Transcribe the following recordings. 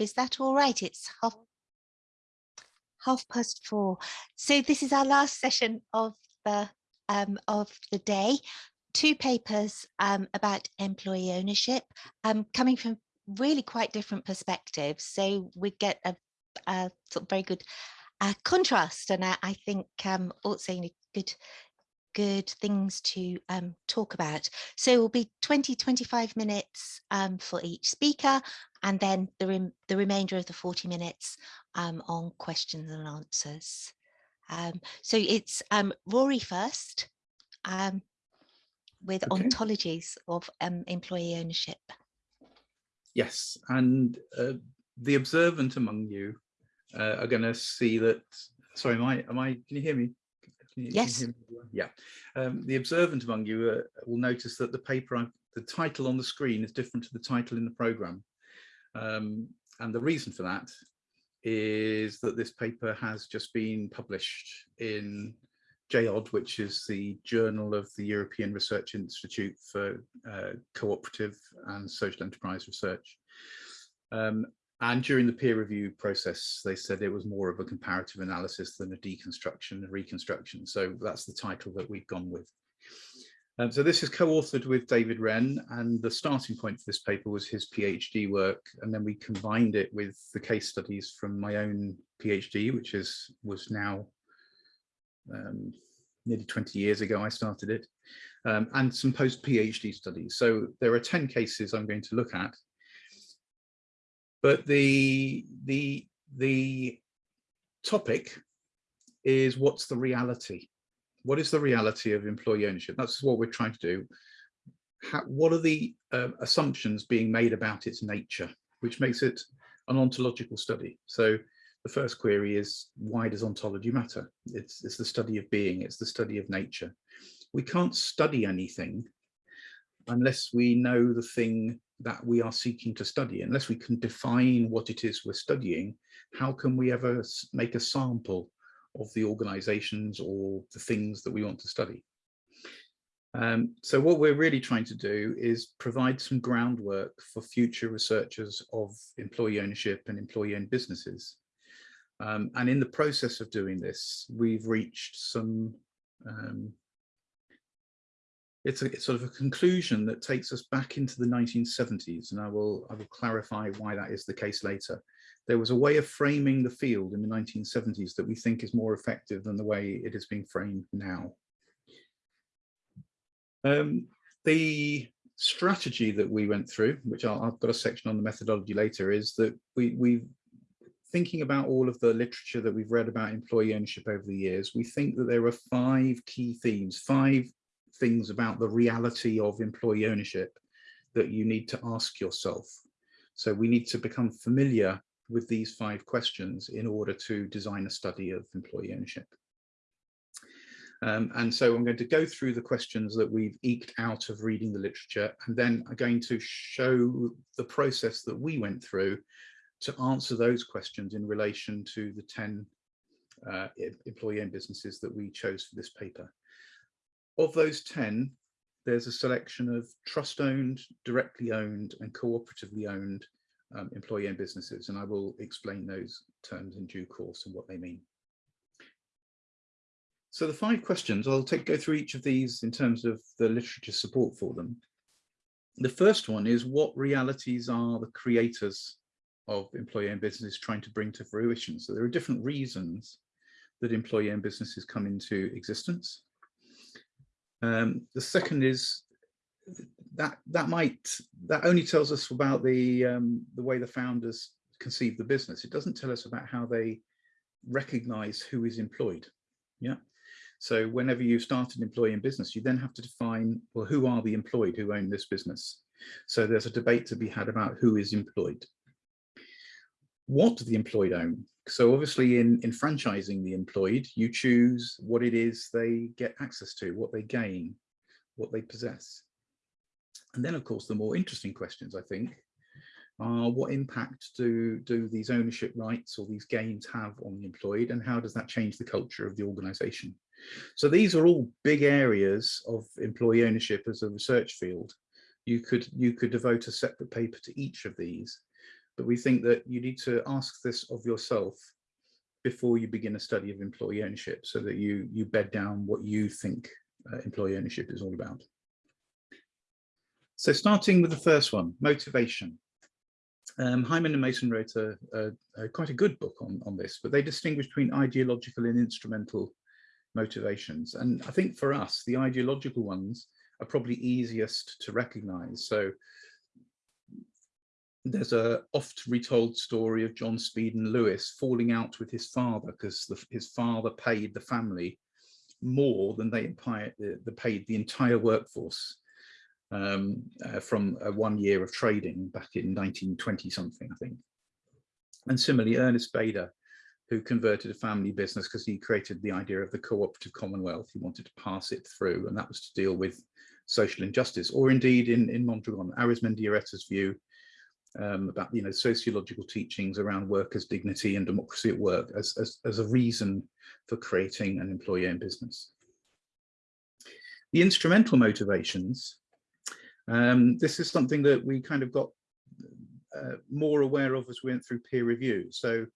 Is that all right? It's half, half past four. So this is our last session of the um, of the day. Two papers um, about employee ownership um, coming from really quite different perspectives. So we get a, a sort of very good uh, contrast and I, I think um, also good good things to um, talk about. So it will be 20, 25 minutes um, for each speaker and then the, rem the remainder of the 40 minutes um, on questions and answers. Um, so it's um, Rory first um, with okay. ontologies of employee ownership. Yes, and uh, the observant among you uh, are going to see that, sorry, am I, am I, can you hear me? You, yes. Yeah. Um, the observant among you uh, will notice that the paper, I've, the title on the screen is different to the title in the program. Um, and the reason for that is that this paper has just been published in JOD, which is the Journal of the European Research Institute for uh, Cooperative and Social Enterprise Research. Um, and during the peer review process, they said it was more of a comparative analysis than a deconstruction and reconstruction. So that's the title that we've gone with. Um, so this is co-authored with David Wren and the starting point for this paper was his PhD work and then we combined it with the case studies from my own PhD which is was now um, nearly 20 years ago I started it um, and some post PhD studies. So there are 10 cases I'm going to look at but the, the, the topic is what's the reality? What is the reality of employee ownership? That's what we're trying to do. How, what are the uh, assumptions being made about its nature, which makes it an ontological study? So the first query is, why does ontology matter? It's, it's the study of being, it's the study of nature. We can't study anything unless we know the thing that we are seeking to study. Unless we can define what it is we're studying, how can we ever make a sample of the organizations or the things that we want to study? Um, so what we're really trying to do is provide some groundwork for future researchers of employee ownership and employee owned businesses. Um, and in the process of doing this, we've reached some um, it's a it's sort of a conclusion that takes us back into the 1970s and I will I will clarify why that is the case later. There was a way of framing the field in the 1970s that we think is more effective than the way it is being framed now. Um, the strategy that we went through, which i have got a section on the methodology later, is that we we thinking about all of the literature that we've read about employee ownership over the years, we think that there are five key themes, five things about the reality of employee ownership that you need to ask yourself. So we need to become familiar with these five questions in order to design a study of employee ownership. Um, and so I'm going to go through the questions that we've eked out of reading the literature, and then I'm going to show the process that we went through to answer those questions in relation to the 10 uh, employee owned businesses that we chose for this paper. Of those 10, there's a selection of trust owned, directly owned and cooperatively owned um, employee owned businesses. And I will explain those terms in due course and what they mean. So the five questions, I'll take go through each of these in terms of the literature support for them. The first one is what realities are the creators of employee owned businesses trying to bring to fruition? So there are different reasons that employee owned businesses come into existence. Um, the second is that that might that only tells us about the um, the way the founders conceive the business. It doesn't tell us about how they recognize who is employed. Yeah. So whenever you start an employee in business, you then have to define, well, who are the employed who own this business? So there's a debate to be had about who is employed. What do the employed own? So obviously in, in franchising the employed, you choose what it is they get access to, what they gain, what they possess. And then of course, the more interesting questions, I think, are what impact do, do these ownership rights or these gains have on the employed and how does that change the culture of the organization? So these are all big areas of employee ownership as a research field. You could, you could devote a separate paper to each of these but we think that you need to ask this of yourself before you begin a study of employee ownership so that you you bed down what you think uh, employee ownership is all about. So starting with the first one, motivation. Um, Hyman and Mason wrote a, a, a, quite a good book on, on this, but they distinguish between ideological and instrumental motivations. And I think for us, the ideological ones are probably easiest to recognize. So there's a oft retold story of John Spedan Lewis falling out with his father because his father paid the family more than they paid the entire workforce um, uh, from uh, one year of trading back in 1920 something, I think. And similarly, Ernest Bader, who converted a family business because he created the idea of the cooperative commonwealth. He wanted to pass it through, and that was to deal with social injustice. Or indeed, in, in Mondragon, Arizmendiarrieta's view um, about you know sociological teachings around workers' dignity and democracy at work as, as, as a reason for creating an employee-owned business. The instrumental motivations, um, this is something that we kind of got uh, more aware of as we went through peer review. So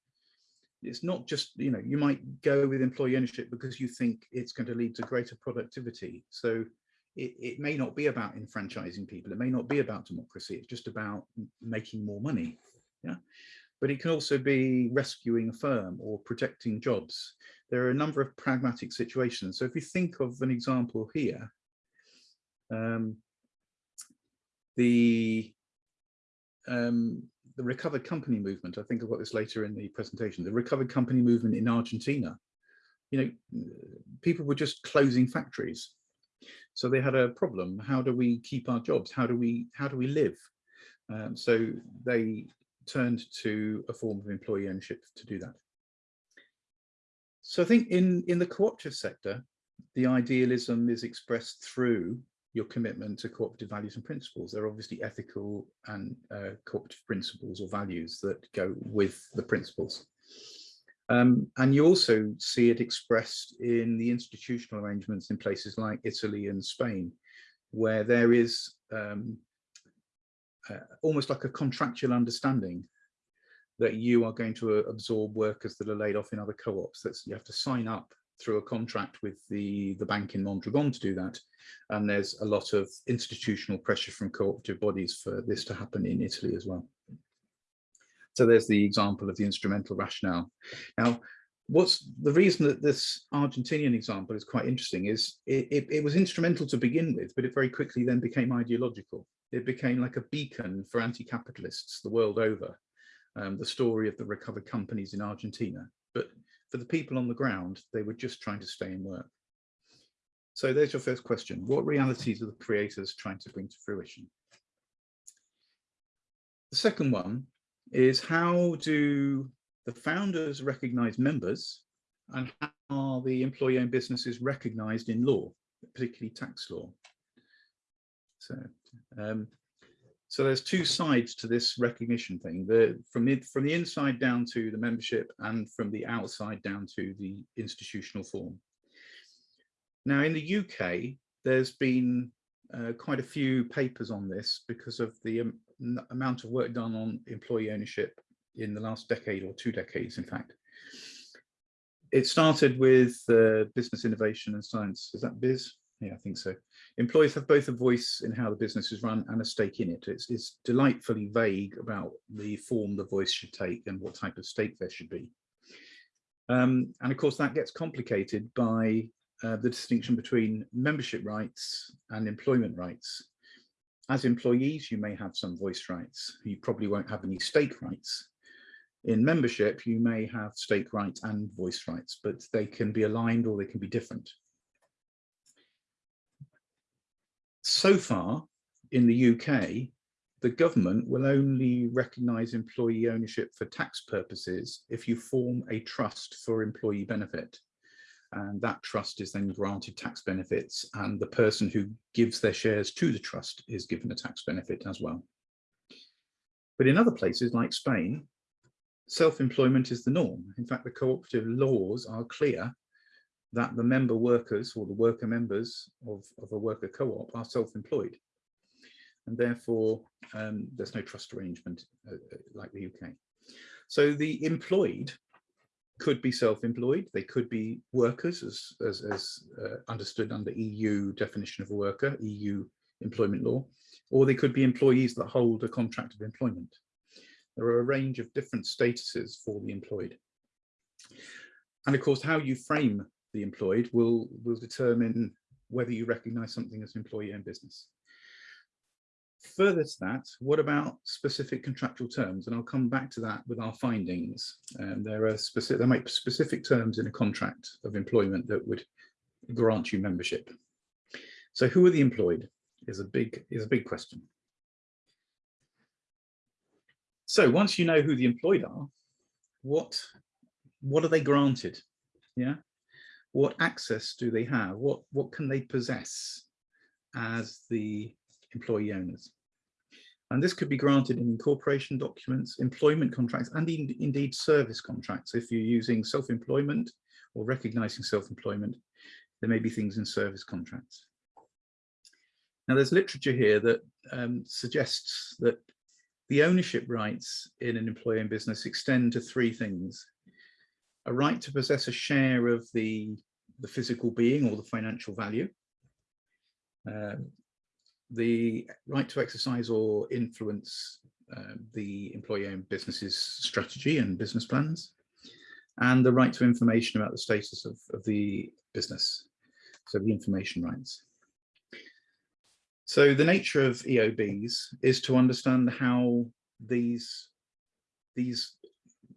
it's not just, you know, you might go with employee ownership because you think it's going to lead to greater productivity. So it, it may not be about enfranchising people. It may not be about democracy. It's just about making more money. Yeah. But it can also be rescuing a firm or protecting jobs. There are a number of pragmatic situations. So if you think of an example here, um, the um, the recovered company movement, I think I've got this later in the presentation, the recovered company movement in Argentina, you know, people were just closing factories so they had a problem. How do we keep our jobs? How do we how do we live? Um, so they turned to a form of employee ownership to do that. So I think in, in the cooperative sector, the idealism is expressed through your commitment to cooperative values and principles. There are obviously ethical and uh, cooperative principles or values that go with the principles. Um, and you also see it expressed in the institutional arrangements in places like Italy and Spain, where there is um, uh, almost like a contractual understanding that you are going to uh, absorb workers that are laid off in other co-ops. that you have to sign up through a contract with the the bank in Mondragon to do that. And there's a lot of institutional pressure from cooperative bodies for this to happen in Italy as well. So there's the example of the instrumental rationale. Now, what's the reason that this Argentinian example is quite interesting is it, it, it, was instrumental to begin with, but it very quickly then became ideological. It became like a beacon for anti-capitalists the world over, um, the story of the recovered companies in Argentina. But for the people on the ground, they were just trying to stay in work. So there's your first question. What realities are the creators trying to bring to fruition? The second one is how do the founders recognize members and how are the employee owned businesses recognized in law, particularly tax law? So, um, so there's two sides to this recognition thing, the, from, the, from the inside down to the membership and from the outside down to the institutional form. Now in the UK, there's been uh, quite a few papers on this because of the um, amount of work done on employee ownership in the last decade or two decades, in fact. It started with uh, business innovation and science. Is that biz? Yeah, I think so. Employees have both a voice in how the business is run and a stake in it. It's, it's delightfully vague about the form the voice should take and what type of stake there should be. Um, and of course, that gets complicated by uh, the distinction between membership rights and employment rights as employees, you may have some voice rights. You probably won't have any stake rights. In membership, you may have stake rights and voice rights, but they can be aligned or they can be different. So far in the UK, the government will only recognise employee ownership for tax purposes if you form a trust for employee benefit and that trust is then granted tax benefits and the person who gives their shares to the trust is given a tax benefit as well. But in other places like Spain, self-employment is the norm. In fact, the cooperative laws are clear that the member workers or the worker members of, of a worker co-op are self-employed. And therefore, Um, there's no trust arrangement uh, uh like the UK. So the employed could be self-employed. They could be workers as, as, as uh, understood under EU definition of a worker, EU employment law, or they could be employees that hold a contract of employment. There are a range of different statuses for the employed. And of course, how you frame the employed will, will determine whether you recognize something as an employee owned business. Further to that, what about specific contractual terms? And I'll come back to that with our findings. Um, there are specific, there might be specific terms in a contract of employment that would grant you membership. So who are the employed is a big is a big question. So once you know who the employed are, what what are they granted? Yeah, what access do they have? What what can they possess as the employee owners? And this could be granted in incorporation documents, employment contracts, and in, indeed service contracts. If you're using self-employment or recognizing self-employment, there may be things in service contracts. Now there's literature here that um, suggests that the ownership rights in an employee in business extend to three things. A right to possess a share of the, the physical being or the financial value, uh, the right to exercise or influence uh, the employee-owned business's strategy and business plans, and the right to information about the status of, of the business, so the information rights. So the nature of EOBs is to understand how these, these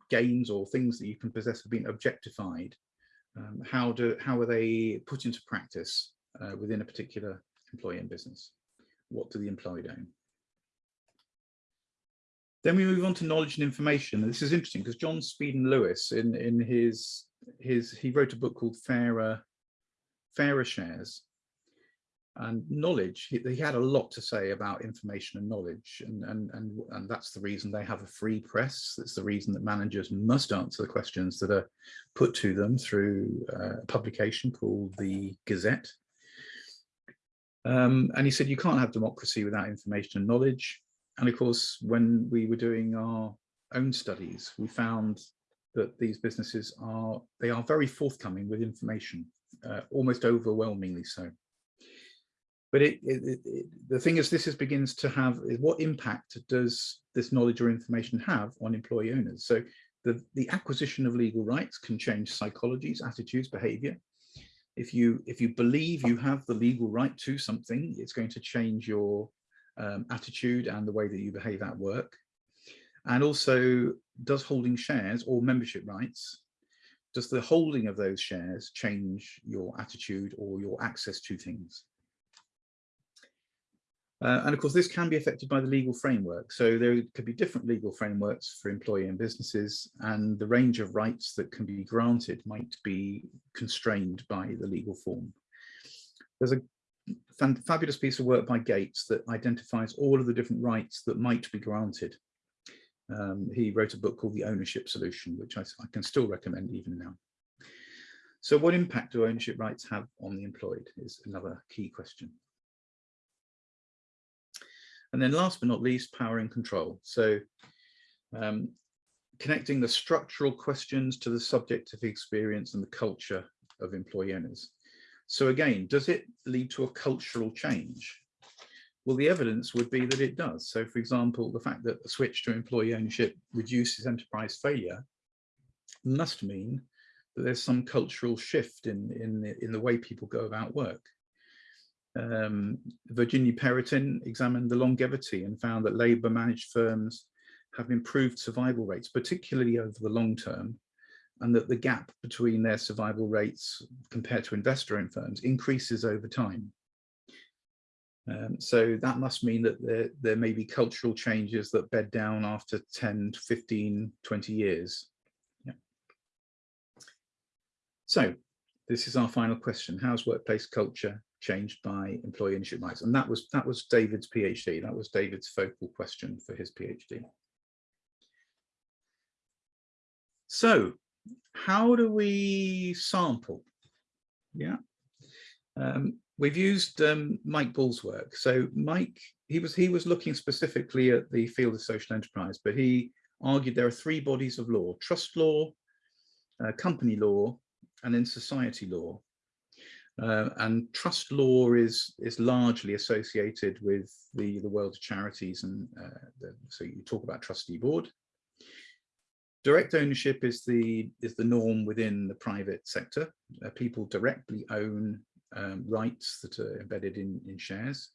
gains or things that you can possess have been objectified. Um, how, do, how are they put into practice uh, within a particular employee and business? What do the employed own? Then we move on to knowledge and information. This is interesting because John Spedan Lewis in, in his, his, he wrote a book called Fairer, Fairer Shares, and knowledge. He, he, had a lot to say about information and knowledge and, and and and that's the reason they have a free press. That's the reason that managers must answer the questions that are put to them through a publication called the gazette. Um, and he said you can't have democracy without information and knowledge. And of course when we were doing our own studies we found that these businesses are they are very forthcoming with information uh, almost overwhelmingly so but it, it, it, the thing is this is begins to have what impact does this knowledge or information have on employee owners? So the the acquisition of legal rights can change psychologies attitudes behavior. If you if you believe you have the legal right to something it's going to change your um, attitude and the way that you behave at work. And also does holding shares or membership rights does the holding of those shares change your attitude or your access to things uh, and of course, this can be affected by the legal framework. So there could be different legal frameworks for employee and businesses, and the range of rights that can be granted might be constrained by the legal form. There's a fabulous piece of work by Gates that identifies all of the different rights that might be granted. Um, he wrote a book called The Ownership Solution, which I, I can still recommend even now. So what impact do ownership rights have on the employed is another key question. And then last but not least, power and control. So um, connecting the structural questions to the subjective experience and the culture of employee owners. So again, does it lead to a cultural change? Well, the evidence would be that it does. So for example, the fact that the switch to employee ownership reduces enterprise failure must mean that there's some cultural shift in, in, the, in the way people go about work um, Virginia Pérotin examined the longevity and found that labour managed firms have improved survival rates, particularly over the long term, and that the gap between their survival rates compared to investor-owned firms increases over time. Um, so that must mean that there, there may be cultural changes that bed down after 10, 15, 20 years. Yeah. So this is our final question. How's workplace culture changed by employee ownership rights. And that was that was David's PhD. That was David's focal question for his PhD. So how do we sample? Yeah, um, we've used um, Mike Bull's work. So Mike he was he was looking specifically at the field of social enterprise, but he argued there are three bodies of law: trust law, uh, company law, and then society law. Uh, and trust law is is largely associated with the the world of charities, and uh, the, so you talk about trustee board. Direct ownership is the is the norm within the private sector. Uh, people directly own um, rights that are embedded in in shares.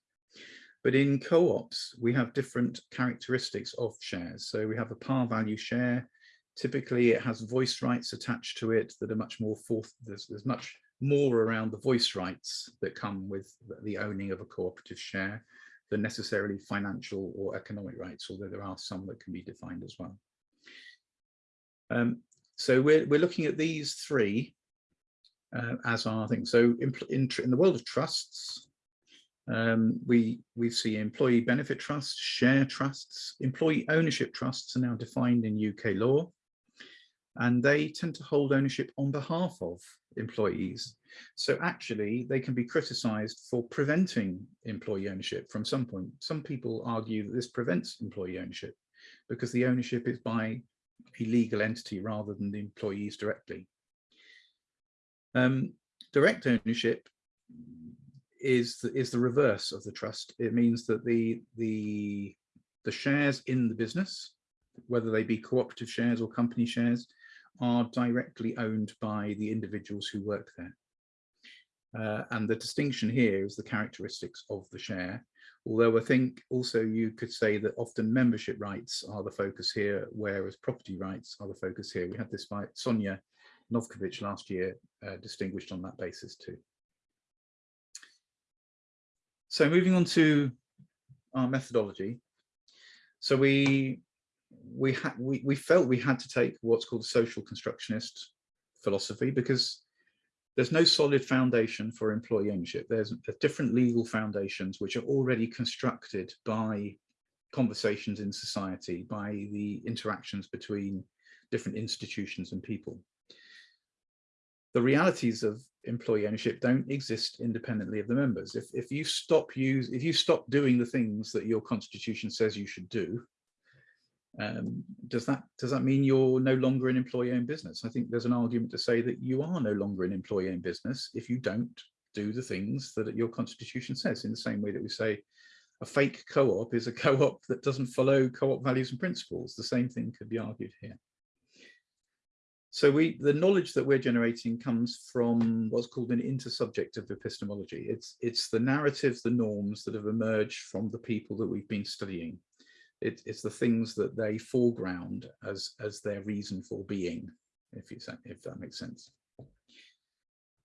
But in co-ops, we have different characteristics of shares. So we have a par value share. Typically, it has voice rights attached to it that are much more forth. There's, there's much more around the voice rights that come with the owning of a cooperative share than necessarily financial or economic rights, although there are some that can be defined as well. Um, so we're, we're looking at these three uh, as our thing. So in, in, in the world of trusts, um, we we see employee benefit trusts, share trusts, employee ownership trusts are now defined in UK law, and they tend to hold ownership on behalf of employees. So actually, they can be criticised for preventing employee ownership from some point. Some people argue that this prevents employee ownership because the ownership is by a legal entity rather than the employees directly. Um, direct ownership is the, is the reverse of the trust. It means that the the the shares in the business, whether they be cooperative shares or company shares, are directly owned by the individuals who work there. Uh, and the distinction here is the characteristics of the share. Although I think also you could say that often membership rights are the focus here, whereas property rights are the focus here. We had this by Sonia Novkovic last year, uh, distinguished on that basis too. So moving on to our methodology. So we we had we, we felt we had to take what's called social constructionist philosophy because there's no solid foundation for employee ownership. There's different legal foundations which are already constructed by conversations in society, by the interactions between different institutions and people the realities of employee ownership don't exist independently of the members. If, if you stop use, if you stop doing the things that your constitution says you should do, um, does that does that mean you're no longer an employee-owned business? I think there's an argument to say that you are no longer an employee-owned business if you don't do the things that your constitution says. In the same way that we say a fake co-op is a co-op that doesn't follow co-op values and principles. The same thing could be argued here. So we, the knowledge that we're generating comes from what's called an intersubjective epistemology. It's, it's the narratives, the norms that have emerged from the people that we've been studying. It, it's the things that they foreground as, as their reason for being, if, you, if that makes sense.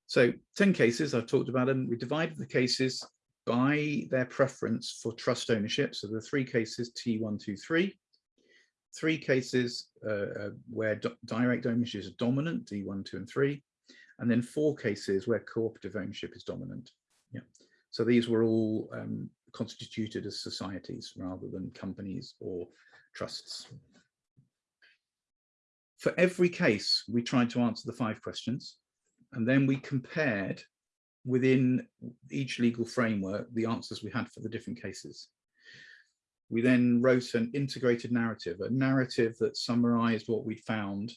So 10 cases, I've talked about them. We divided the cases by their preference for trust ownership. So the three cases, T123, three cases uh, uh, where direct ownership is dominant, D1, 2, and 3, and then four cases where cooperative ownership is dominant. Yeah. So these were all um, constituted as societies rather than companies or trusts. For every case, we tried to answer the five questions, and then we compared within each legal framework the answers we had for the different cases. We then wrote an integrated narrative, a narrative that summarized what we found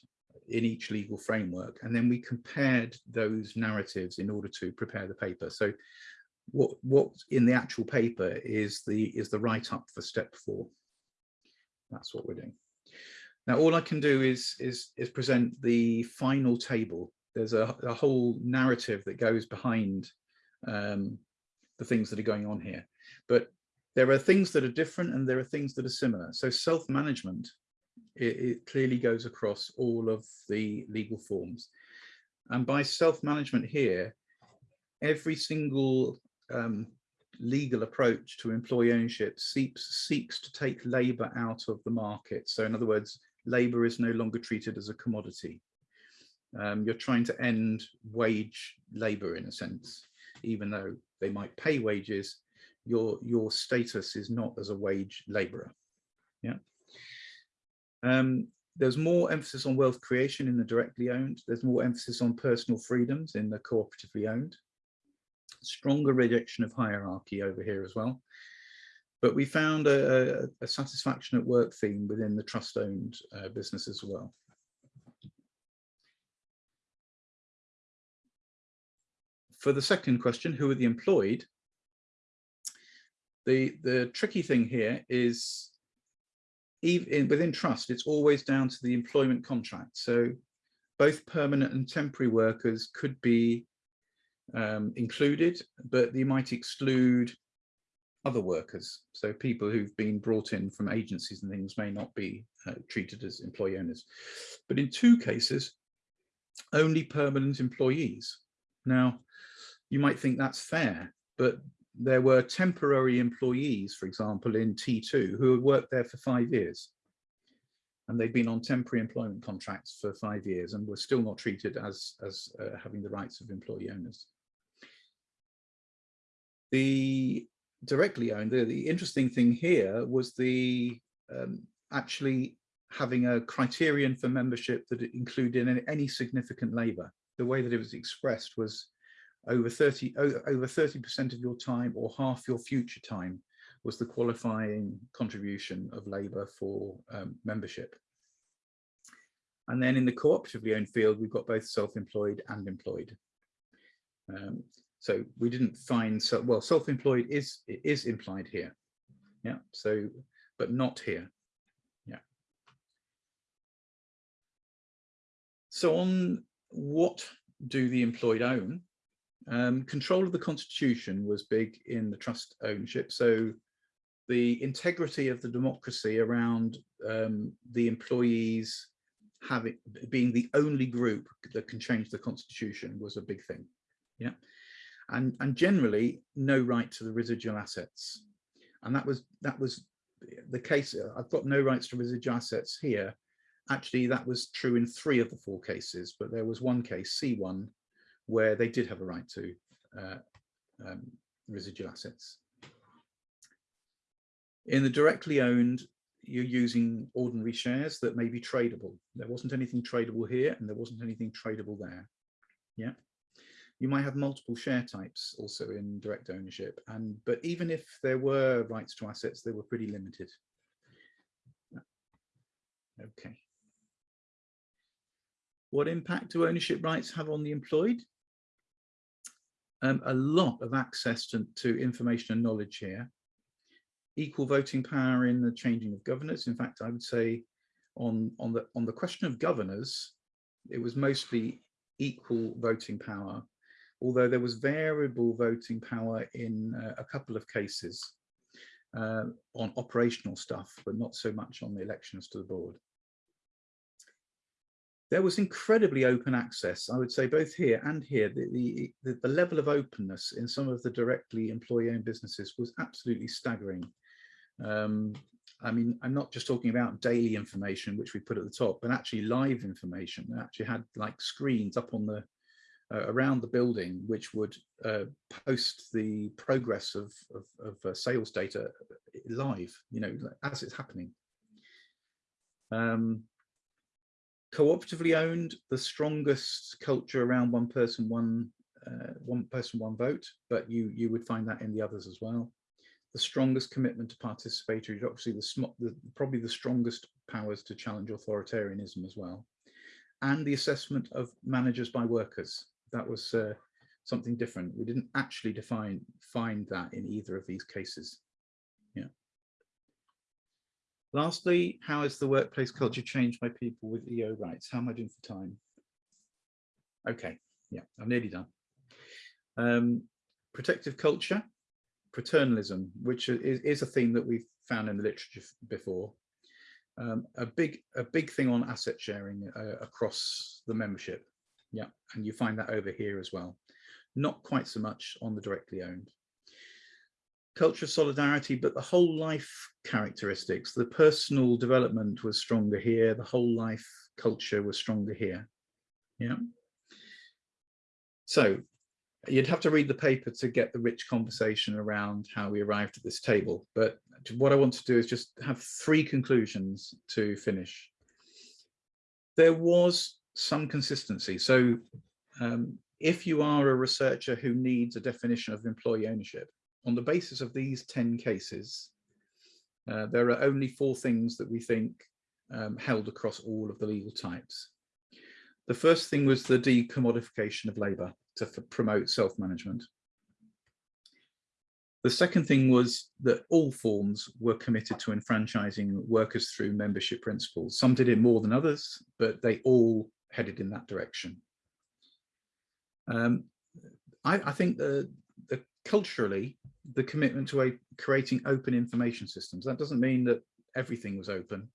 in each legal framework. And then we compared those narratives in order to prepare the paper. So what what's in the actual paper is the is the write-up for step four. That's what we're doing. Now all I can do is is is present the final table. There's a, a whole narrative that goes behind um, the things that are going on here. But there are things that are different and there are things that are similar. So self-management, it, it, clearly goes across all of the legal forms. And by self-management here, every single um, legal approach to employee ownership seeks, seeks to take labour out of the market. So in other words, labour is no longer treated as a commodity. Um, you're trying to end wage labour in a sense, even though they might pay wages, your your status is not as a wage laborer. Yeah. Um, there's more emphasis on wealth creation in the directly owned. There's more emphasis on personal freedoms in the cooperatively owned stronger rejection of hierarchy over here as well But we found a, a, satisfaction at work theme within the trust owned uh, business as well. For the second question, who are the employed? The, the tricky thing here is even within trust, it's always down to the employment contract. So both permanent and temporary workers could be um, included, but you might exclude other workers. So people who've been brought in from agencies and things may not be uh, treated as employee owners. But in two cases, only permanent employees. Now, you might think that's fair, but there were temporary employees, for example, in T2 who had worked there for five years. And they'd been on temporary employment contracts for five years and were still not treated as, as uh, having the rights of employee owners. The directly owned, the, the interesting thing here was the um, actually having a criterion for membership that included any, significant labour. The way that it was expressed was over 30 over 30 percent of your time or half your future time was the qualifying contribution of labour for um, membership. And then in the cooperatively owned field, we've got both self-employed and employed. Um, so we didn't find so well self-employed is is implied here. Yeah. So but not here. Yeah. So on what do the employed own? Um, control of the constitution was big in the trust ownership. So the integrity of the democracy around um, the employees having being the only group that can change the constitution was a big thing. Yeah. And, and generally no right to the residual assets. And that was that was the case. I've got no rights to residual assets here. Actually, that was true in three of the four cases, but there was one case, C1, where they did have a right to uh, um, residual assets. In the directly owned, you're using ordinary shares that may be tradable. There wasn't anything tradable here and there wasn't anything tradable there. Yeah. You might have multiple share types also in direct ownership. And but even if there were rights to assets, they were pretty limited. Okay. What impact do ownership rights have on the employed? um, a lot of access to, to information and knowledge here. Equal voting power in the changing of governors. In fact, I would say on, on, the, on the question of governors, it was mostly equal voting power, although there was variable voting power in uh, a couple of cases uh, on operational stuff, but not so much on the elections to the board there was incredibly open access, I would say both here and here, the, the, the level of openness in some of the directly employee-owned businesses was absolutely staggering. Um, I mean, I'm not just talking about daily information, which we put at the top, but actually live information. They actually had like screens up on the uh, around the building, which would uh, post the progress of, of, of uh, sales data live, you know, as it's happening. Um, cooperatively owned, the strongest culture around one person, one uh, one person, one vote, but you you would find that in the others as well. The strongest commitment to participatory democracy, the, the probably the strongest powers to challenge authoritarianism as well, and the assessment of managers by workers. That was uh, something different. We didn't actually define find that in either of these cases. Lastly, how has the workplace culture changed by people with EO rights? How am I doing for time? Okay, yeah, I'm nearly done. Um, protective culture, paternalism, which is, is, a theme that we've found in the literature before. Um, a big a big thing on asset sharing uh, across the membership. Yeah, and you find that over here as well. Not quite so much on the directly owned culture of solidarity, but the whole life characteristics, the personal development was stronger here, the whole life culture was stronger here. Yeah. So you'd have to read the paper to get the rich conversation around how we arrived at this table. But what I want to do is just have three conclusions to finish. There was some consistency. So um, if you are a researcher who needs a definition of employee ownership, on the basis of these 10 cases, Uh, there are only four things that we think um, held across all of the legal types. The first thing was the decommodification of labour to promote self-management. The second thing was that all forms were committed to enfranchising workers through membership principles. Some did it more than others, but they all headed in that direction. Um, I, I, think the, the, culturally, the commitment to a, creating open information systems, that doesn't mean that everything was open,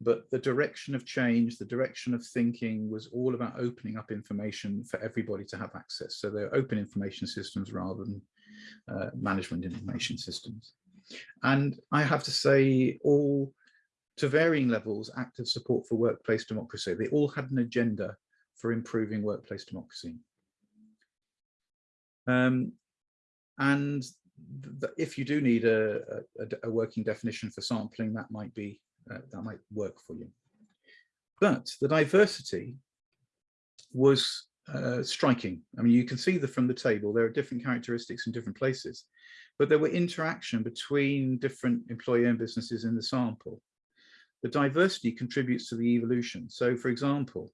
but the direction of change, the direction of thinking was all about opening up information for everybody to have access. So they're open information systems rather than uh, management information systems. And I have to say all, to varying levels, active support for workplace democracy. They all had an agenda for improving workplace democracy. Um, and if you do need a, a, a, working definition for sampling, that might be uh, that might work for you. But the diversity was uh, striking. I mean, you can see the from the table, there are different characteristics in different places, but there were interaction between different employer and businesses in the sample. The diversity contributes to the evolution. So for example,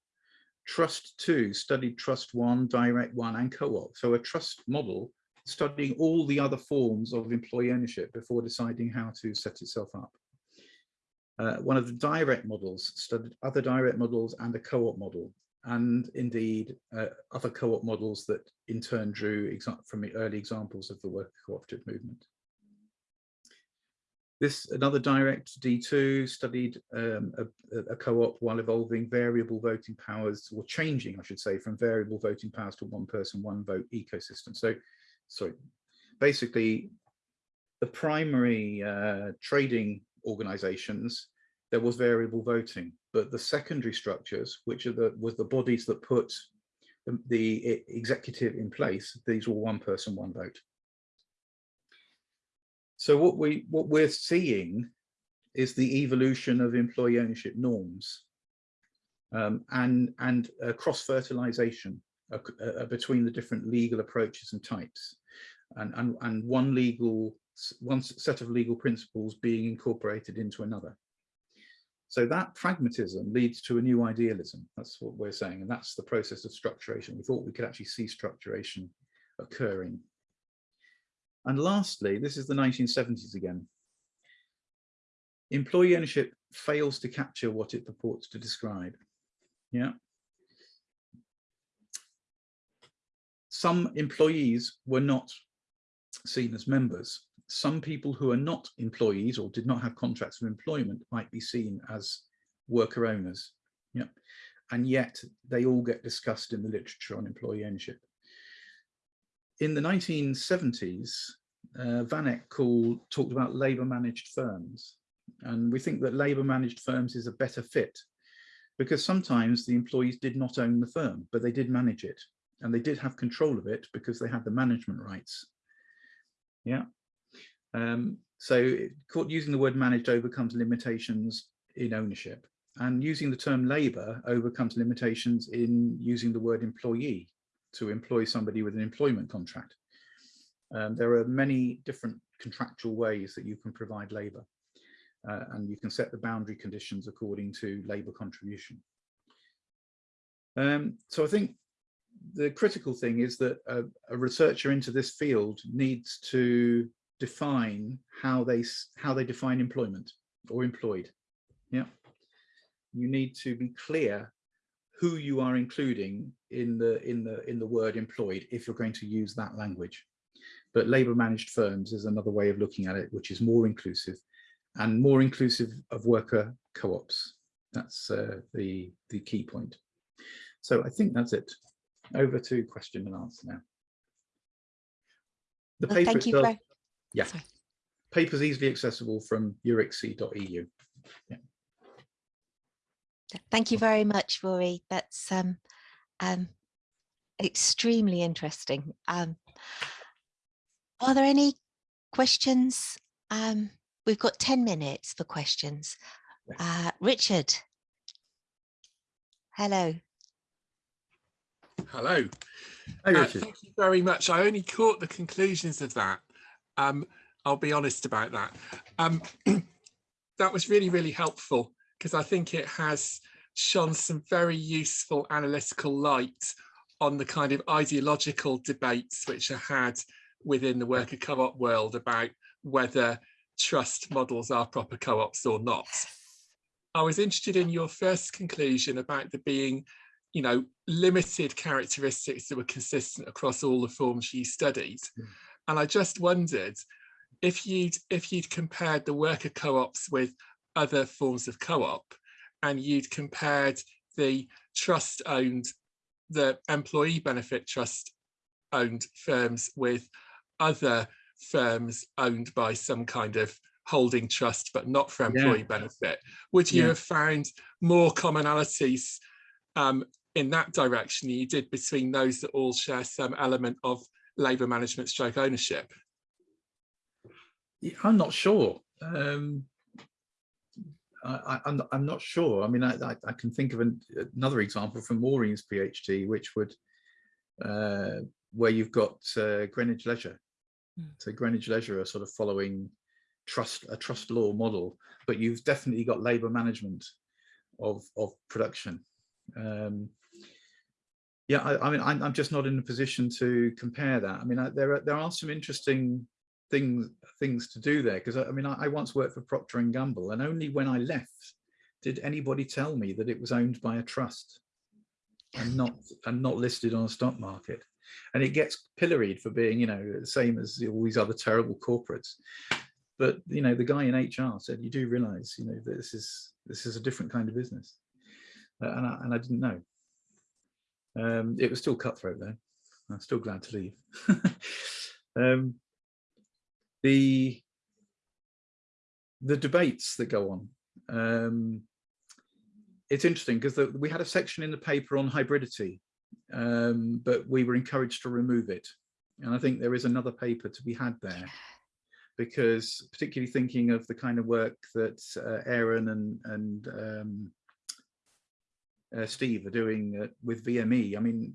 Trust 2 studied Trust 1, Direct 1 and Co-op. So a trust model studying all the other forms of employee ownership before deciding how to set itself up. Uh, one of the direct models studied other direct models and a co-op model and indeed uh, other co-op models that in turn drew from the early examples of the worker cooperative movement. This another direct D2 studied um, a, a co-op while evolving variable voting powers or changing, I should say, from variable voting powers to one person, one vote ecosystem. So, sorry, basically the primary uh, trading organizations, there was variable voting but the secondary structures, which are the was the bodies that put the, the executive in place, these were one person, one vote. So what we what we're seeing is the evolution of employee ownership norms um, and and uh, cross fertilization uh, uh, between the different legal approaches and types, and and and one legal one set of legal principles being incorporated into another. So that pragmatism leads to a new idealism. That's what we're saying. And that's the process of structuration. We thought we could actually see structuration occurring. And lastly, this is the 1970s again. Employee ownership fails to capture what it purports to describe. Yeah. Some employees were not seen as members some people who are not employees or did not have contracts of employment might be seen as worker owners. Yeah. And yet they all get discussed in the literature on employee ownership. In the 1970s, uh, Vanek called, talked about labour managed firms. And we think that labour managed firms is a better fit because sometimes the employees did not own the firm, but they did manage it and they did have control of it because they had the management rights. Yeah. Um, so using the word managed overcomes limitations in ownership and using the term labour overcomes limitations in using the word employee to employ somebody with an employment contract. Um, there are many different contractual ways that you can provide labour uh, and you can set the boundary conditions according to labour contribution. Um, so I think the critical thing is that a, a researcher into this field needs to define how they how they define employment or employed. Yeah. You need to be clear who you are including in the in the in the word employed if you're going to use that language. But labor managed firms is another way of looking at it which is more inclusive and more inclusive of worker co-ops. That's uh, the the key point. So i think that's it. Over to question and answer now. The paper thank you itself, yeah. Sorry. Papers easily accessible from euricse.eu. Yeah. Thank you very much, Rory. That's um, um, extremely interesting. Um, are there any questions? Um, we've got 10 minutes for questions. Uh, Richard. Hello. Hello. Hey, uh, thank you very much. I only caught the conclusions of that. Um, I'll be honest about that. Um, that was really, really helpful because I think it has shone some very useful analytical light on the kind of ideological debates which are had within the worker co-op world about whether trust models are proper co-ops or not. I was interested in your first conclusion about there being, you know, limited characteristics that were consistent across all the forms you studied. Mm. And I just wondered if you'd if you'd compared the worker co-ops with other forms of co-op and you'd compared the trust owned the employee benefit trust owned firms with other firms owned by some kind of holding trust but not for employee yeah. benefit would you yeah. have found more commonalities um, in that direction than you did between those that all share some element of labour management stroke ownership i'm not sure um, I, am I'm, I'm not sure. I mean, I, I, I can think of an, another example from Maureen's PhD, which would, uh, where you've got uh, Greenwich Leisure. Mm. So Greenwich Leisure are sort of following trust a trust law model, but you've definitely got labour management of of production. Um, yeah, I, I mean, I'm, I'm, just not in a position to compare that. I mean, I, there are there are some interesting things things to do there because I, mean I, once worked for Procter and Gamble and only when I left did anybody tell me that it was owned by a trust and not and not listed on a stock market. And it gets pilloried for being you know the same as all these other terrible corporates. But you know the guy in HR said you do realize you know this is this is a different kind of business. Uh, and, I, and I didn't know um, it was still cutthroat though. I'm still glad to leave. Um, the the debates that go on um, it's interesting because we had a section in the paper on hybridity um, but we were encouraged to remove it. And I think there is another paper to be had there because particularly thinking of the kind of work that uh, Aaron and and um, uh, Steve are doing uh, with VME I mean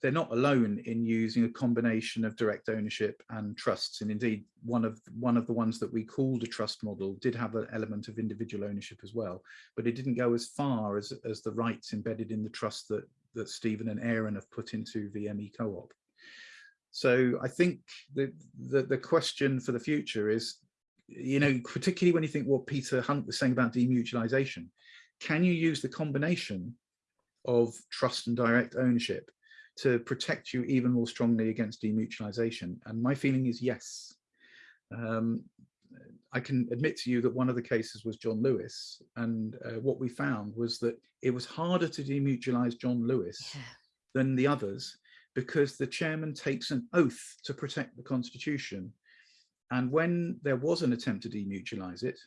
they're not alone in using a combination of direct ownership and trusts. And indeed one of one of the ones that we called a trust model did have an element of individual ownership as well but it didn't go as far as as the rights embedded in the trust that that Stephen and Aaron have put into VME co-op. So I think the, the the question for the future is you know particularly when you think what Peter Hunt was saying about demutualization can you use the combination of trust and direct ownership to protect you even more strongly against demutualization? And my feeling is yes. Um, I can admit to you that one of the cases was John Lewis. And uh, what we found was that it was harder to demutualize John Lewis yeah. than the others because the chairman takes an oath to protect the constitution. And when there was an attempt to demutualize it,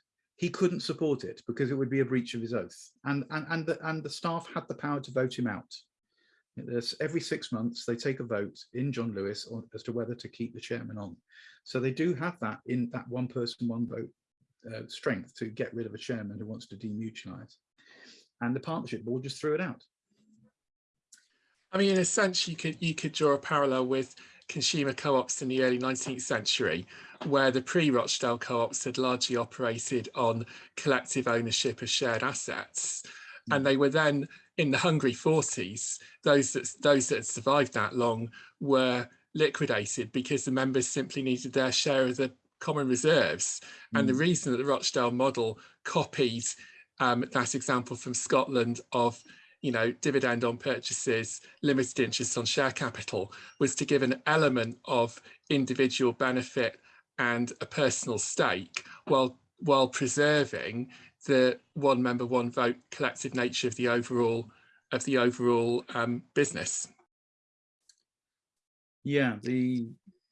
he couldn't support it because it would be a breach of his oath. And, and, and, the, and the staff had the power to vote him out. Every six months they take a vote in John Lewis on, as to whether to keep the chairman on. So they do have that in that one person, one vote uh, strength to get rid of a chairman who wants to demutualize. And the partnership board just threw it out. I mean, in a sense, you could you could draw a parallel with consumer co-ops in the early 19th century, where the pre-Rochdale co-ops had largely operated on collective ownership of shared assets. Mm. And they were then in the hungry 40s, those that those that had survived that long were liquidated because the members simply needed their share of the common reserves. Mm. And the reason that the Rochdale model copied um, that example from Scotland of you know, dividend on purchases, limited interest on share capital was to give an element of individual benefit and a personal stake while while preserving the one member, one vote collective nature of the overall of the overall um, business. Yeah, the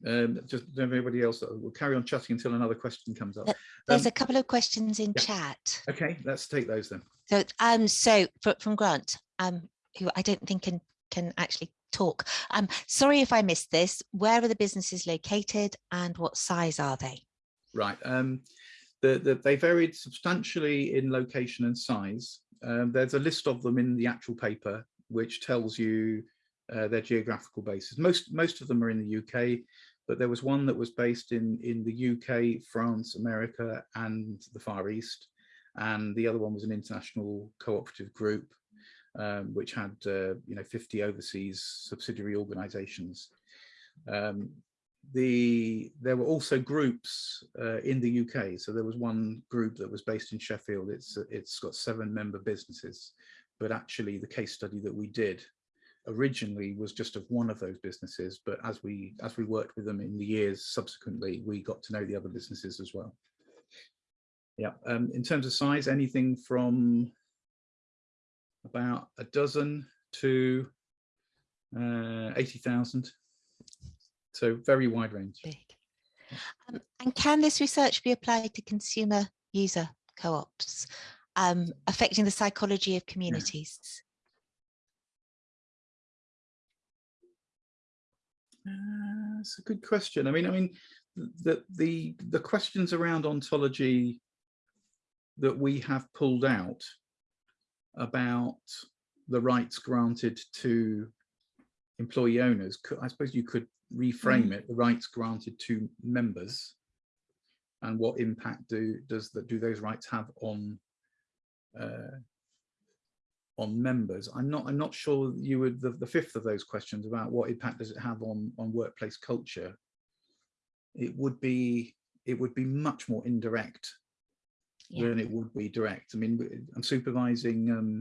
um, just everybody else We'll carry on chatting until another question comes up. There's um, a couple of questions in yeah. chat. Okay, let's take those then. So, um, so from Grant, um, who I don't think can can actually talk. Um, sorry if I missed this. Where are the businesses located and what size are they? Right. Um, the, the, they varied substantially in location and size. Um, there's a list of them in the actual paper, which tells you uh, their geographical bases. Most, most of them are in the UK, but there was one that was based in, in the UK, France, America, and the Far East. and the other one was an international cooperative group, um, which had uh, you know 50 overseas subsidiary organisations. Um, the there were also groups uh, in the UK. So there was one group that was based in Sheffield. It's it's got seven member businesses, but actually the case study that we did originally was just of one of those businesses. But as we as we worked with them in the years subsequently, we got to know the other businesses as well. Yeah. Um, in terms of size, anything from about a dozen to uh, 80,000 so very wide range. Big. Um, and can this research be applied to consumer user co-ops, um, affecting the psychology of communities? Uh, that's a good question. I mean, I mean, the the the questions around ontology that we have pulled out about the rights granted to employee owners, I suppose you could reframe it, the rights granted to members and what impact do does that do those rights have on uh, on members. I'm not i'm not sure you would the, the fifth of those questions about what impact does it have on on workplace culture. It would be it would be much more indirect Yeah. than it would be direct. I mean i'm supervising um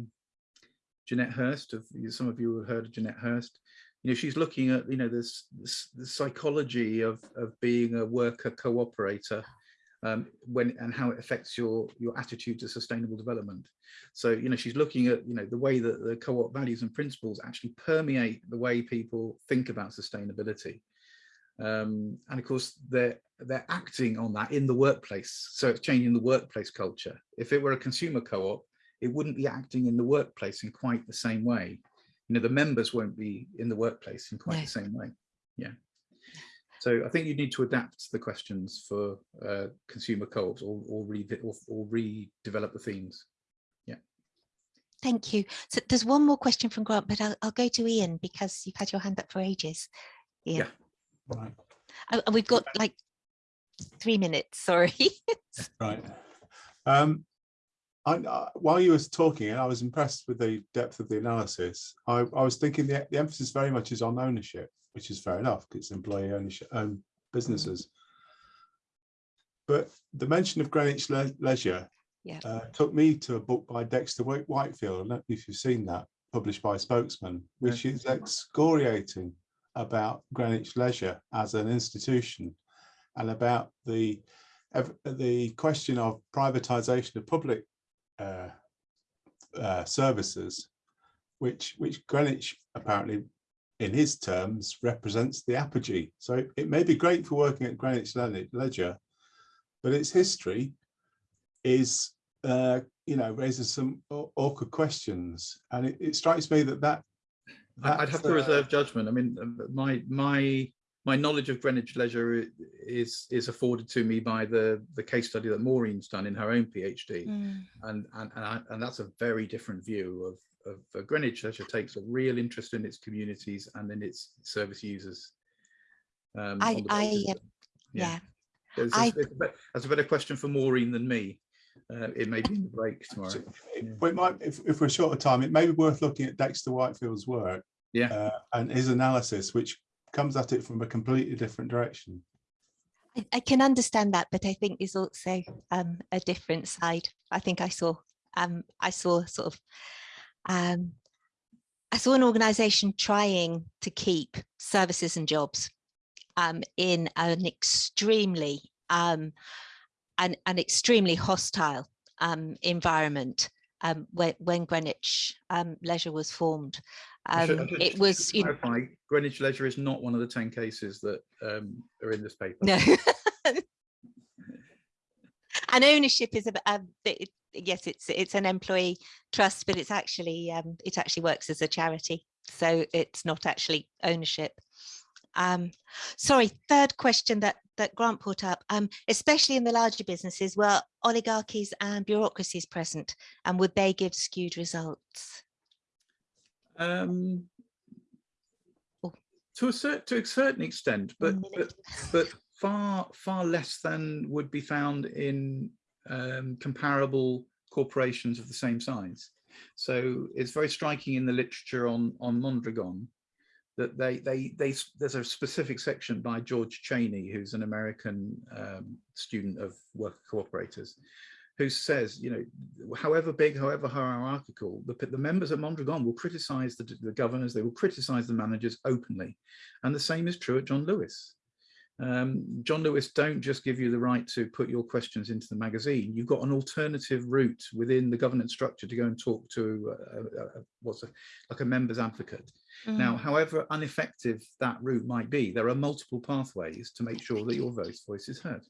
jeanette hurst of some of you have heard of jeanette hurst. You know she's looking at you know this, this the psychology of of being a worker cooperator um, when and how it affects your your attitude to sustainable development. So you know she's looking at you know the way that the co-op values and principles actually permeate the way people think about sustainability. Um, and of course they're they're acting on that in the workplace. So it's changing the workplace culture. If it were a consumer co-op it wouldn't be acting in the workplace in quite the same way. You know the members won't be in the workplace in quite No. the same way. Yeah so i think you need to adapt the questions for uh, consumer co-ops or or, re or or redevelop the themes Yeah. Thank you. So there's one more question from Grant, but I'll, I'll go to Ian because you've had your hand up for ages. Ian. Yeah. Right, And we've got like three minutes, sorry. right. Um, I, I- while you were talking, I was impressed with the depth of the analysis. I, I was thinking the, the emphasis very much is on ownership, which is fair enough, 'cause it's employee ownership, own businesses. But the mention of Greenwich Le- Leisure Yeah. uh, took me to a book by Dexter Whitfield. I don't know if you've seen that, published by Spokesman, which is excoriating about Greenwich Leisure as an institution and about the the question of privatization of public uh, uh, services, which which Greenwich apparently, in his terms, represents the apogee. So it, it may be great for working at Greenwich Leisure, but its history is, uh, you know, raises some awkward questions, and it, it strikes me that that. I'd have to uh, reserve judgment. I mean, um, my my my knowledge of Greenwich Leisure is is afforded to me by the the case study that Maureen's done in her own PhD, Mm, and and and, I, and that's a very different view of of uh, Greenwich Leisure takes a real interest in its communities and in its service users. Um, I- I, basis uh, yeah. It's- I- it's- it's a That's a better question for Maureen than me. Uh, it may be in the break tomorrow. So it- Yeah. well, it might, if, if we're short of time, it may be worth looking at Dexter Whitfield's work. Yeah. uh, and his analysis, which comes at it from a completely different direction. I, I can understand that, but I think there's also um, a different side. I think I saw, um, I saw sort of, um, I saw an organisation trying to keep services and jobs um, in an extremely, um, an, an extremely hostile um, environment when, when Greenwich Leisure was formed. I should- I Um, it was, you know, Greenwich Leisure is not one of the 10 cases that um, are in this paper. No. and ownership is a, bit- yes, it's it's an employee trust, but it's actually um, it actually works as a charity, so it's not actually ownership. Um, sorry, third question that that Grant put up, um, especially in the larger businesses, were oligarchies and bureaucracies present, and would they give skewed results? Um, Oh. to a certain to a certain extent, but but but far far less than would be found in um, comparable corporations of the same size. So it's very striking in the literature on on Mondragon that they they they there's a specific section by George Cheney, who's an American um, student of worker cooperators, who says, you know, however big, however hierarchical, the, the members at Mondragon will criticize the, the governors, they will criticize the managers openly. And the same is true at John Lewis. Um, John Lewis don't just give you the right to put your questions into the magazine. You've got an alternative route within the governance structure to go and talk to uh, uh, uh, what's a, like a member's advocate. Now, Mm. however ineffective that route might be, there are multiple pathways to make sure that your voice voice is heard.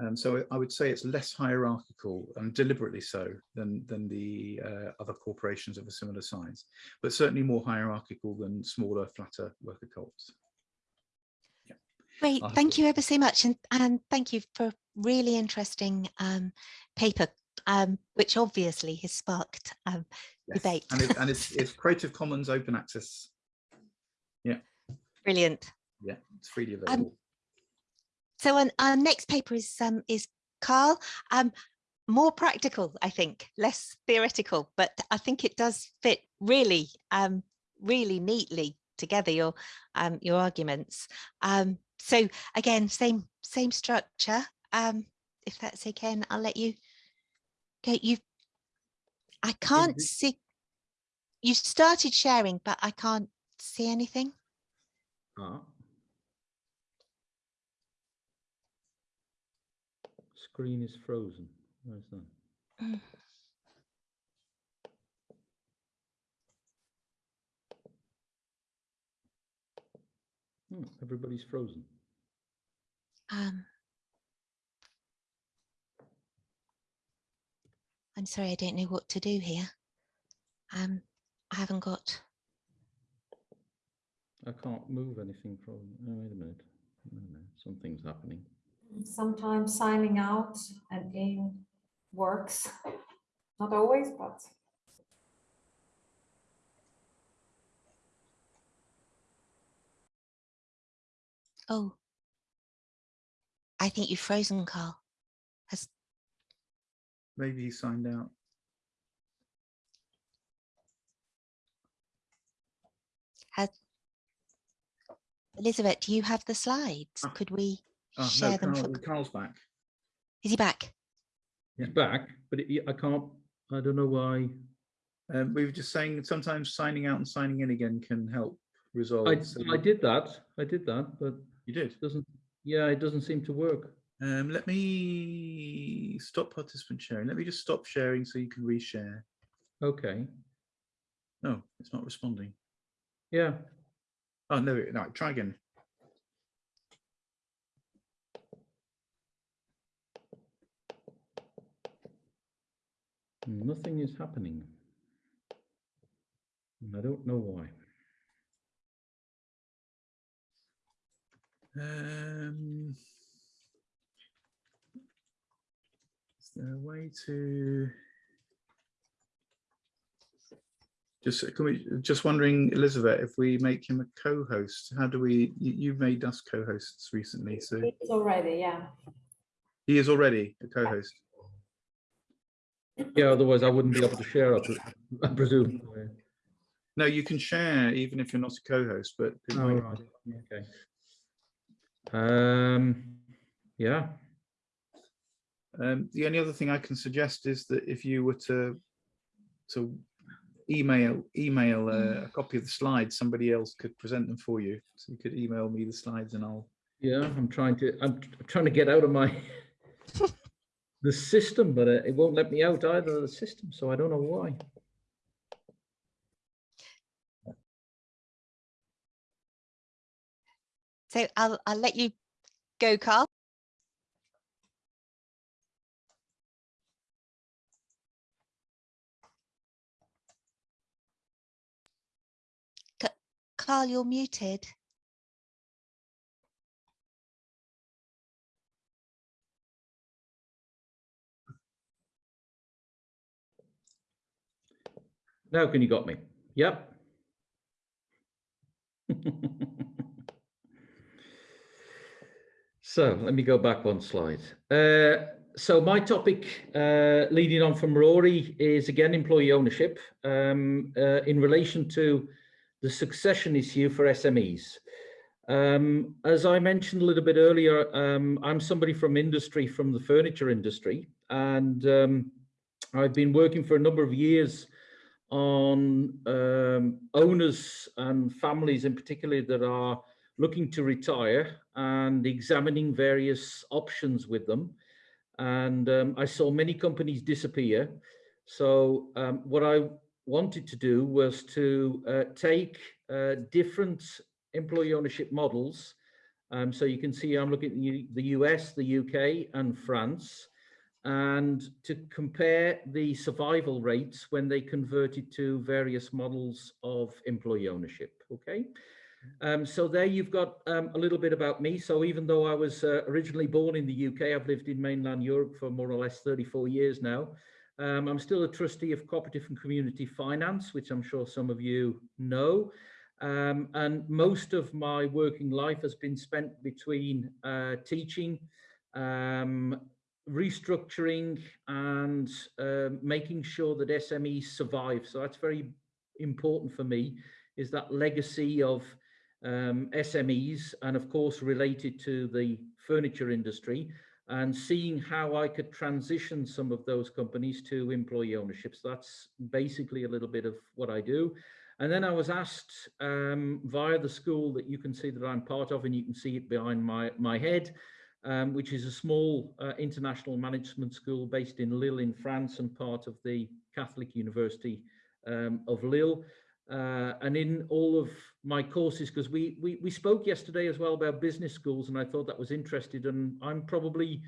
Um, so I would say it's less hierarchical and deliberately so than than the uh, other corporations of a similar size, but certainly more hierarchical than smaller, flatter worker co-ops. Great, I'll thank you ever so much, and and thank you for really interesting um, paper, um, which obviously has sparked um, Yes, Debate. And, it, and it's, it's Creative Commons open access. Yeah. Brilliant. Yeah, it's freely Um, available. So on our next paper is um, is Carl. Um, more practical, I think, less theoretical, but I think it does fit really, um, really neatly together your um, your arguments. Um, so again, same same structure. Um, if that's okay, and I'll let you go. You, I can't the- see. You started sharing, but I can't see anything. Ah. Screen is frozen. Where's that? Mm. Hmm, everybody's frozen. Um, I'm sorry, I don't know what to do here. Um, I haven't got, I can't move anything from. Oh, wait a minute. Something's happening. Sometimes signing out and in works. Not always, but oh. I think you've frozen, Carl. Has, Maybe he signed out. has, Elizabeth, do you have the slides? Ah. Could we Oh, no, share them? Carl, For, Carl's back. is he back? He's back, but it, I can't. I don't know why. Um, we were just saying sometimes signing out and signing in again can help resolve. I, so I did that. I did that, but You did. it doesn't. Yeah, it doesn't seem to work. Um, let me stop participant sharing. Let me just stop sharing so you can reshare. Okay. No, it's not responding. Yeah. Oh, no, no, try again. Nothing is happening. And I don't know why. Um, is there a way to? Just, uh, can we, just wondering, Elizabeth, if we make him a co-host, how do we, you, you've made us co-hosts recently, so it's already, yeah. he is already a co-host. Yeah, otherwise I wouldn't be able to share. I, pre- I presume. No, you can share even if you're not a co-host, but Oh, right. Okay. Um. Yeah. Um, the only other thing I can suggest is that if you were to to email email uh, a copy of the slides, somebody else could present them for you. So you could email me the slides and I'll. Yeah, I'm trying to, I'm trying to get out of my, the system, but uh, it won't let me out either of the system, so I don't know why. So I'll I'll let you go, Carl. Carl, you're muted. Now can you got me? Yep. So let me go back one slide. Uh, so my topic, uh, leading on from Rory, is again employee ownership um, uh, in relation to the succession issue for SMEs. Um, as I mentioned a little bit earlier, um, I'm somebody from industry, from the furniture industry, and um, I've been working for a number of years on um, owners and families in particular that are looking to retire and examining various options with them. And um, I saw many companies disappear. So um, what I wanted to do was to uh, take uh, different employee ownership models. Um, so you can see I'm looking at the US, the UK and France and to compare the survival rates when they converted to various models of employee ownership. Okay. Um, so there you've got um, a little bit about me. So even though I was uh, originally born in the UK, I've lived in mainland Europe for more or less 34 years now. Um, I'm still a trustee of cooperative and community finance, which I'm sure some of you know. Um, and most of my working life has been spent between uh, teaching, um, restructuring and uh, making sure that SMEs survive. So that's very important for me, is that legacy of um, SMEs and of course related to the furniture industry and seeing how I could transition some of those companies to employee ownership. So that's basically a little bit of what I do. And then I was asked um, via the school that you can see that I'm part of, and you can see it behind my, my head, um, which is a small uh, international management school based in Lille in France and part of the Catholic University um, of Lille. Uh, and in all of my courses, because we, we, we spoke yesterday as well about business schools, and I thought that was interesting. And I'm probably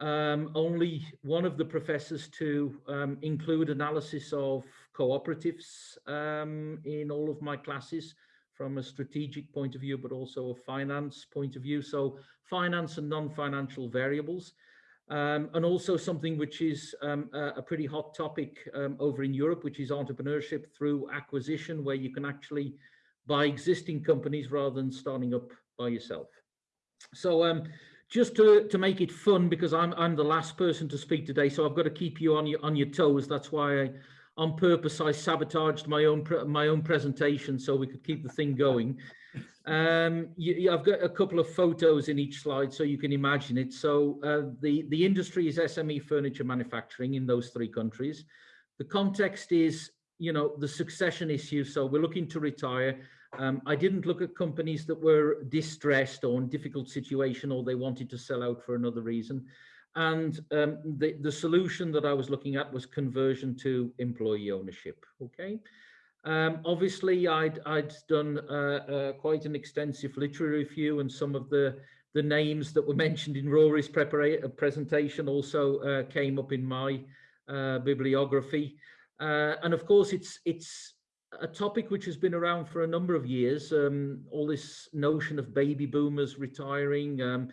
um, only one of the professors to um, include analysis of cooperatives um, in all of my classes from a strategic point of view, but also a finance point of view. So finance and non-financial variables. Um, and also something which is um, a, a, pretty hot topic um, over in Europe, which is entrepreneurship through acquisition, where you can actually buy existing companies rather than starting up by yourself. So um, just to, to make it fun, because I'm, I'm the last person to speak today, so I've got to keep you on your, on your toes. That's why I, on purpose, I sabotaged my own my own presentation so we could keep the thing going. Um, you, I've got a couple of photos in each slide so you can imagine it. So uh, the, the industry is SME furniture manufacturing in those three countries. The context is, you know, the succession issue. So we're looking to retire. Um, I didn't look at companies that were distressed or in difficult situation or they wanted to sell out for another reason. And um, the, the solution that I was looking at was conversion to employee ownership. Okay. Um, obviously, I'd, I'd done uh, uh, quite an extensive literary review and some of the, the names that were mentioned in Rory's uh, presentation also uh, came up in my uh, bibliography. Uh, and of course, it's, it's a topic which has been around for a number of years, um, all this notion of baby boomers retiring, um,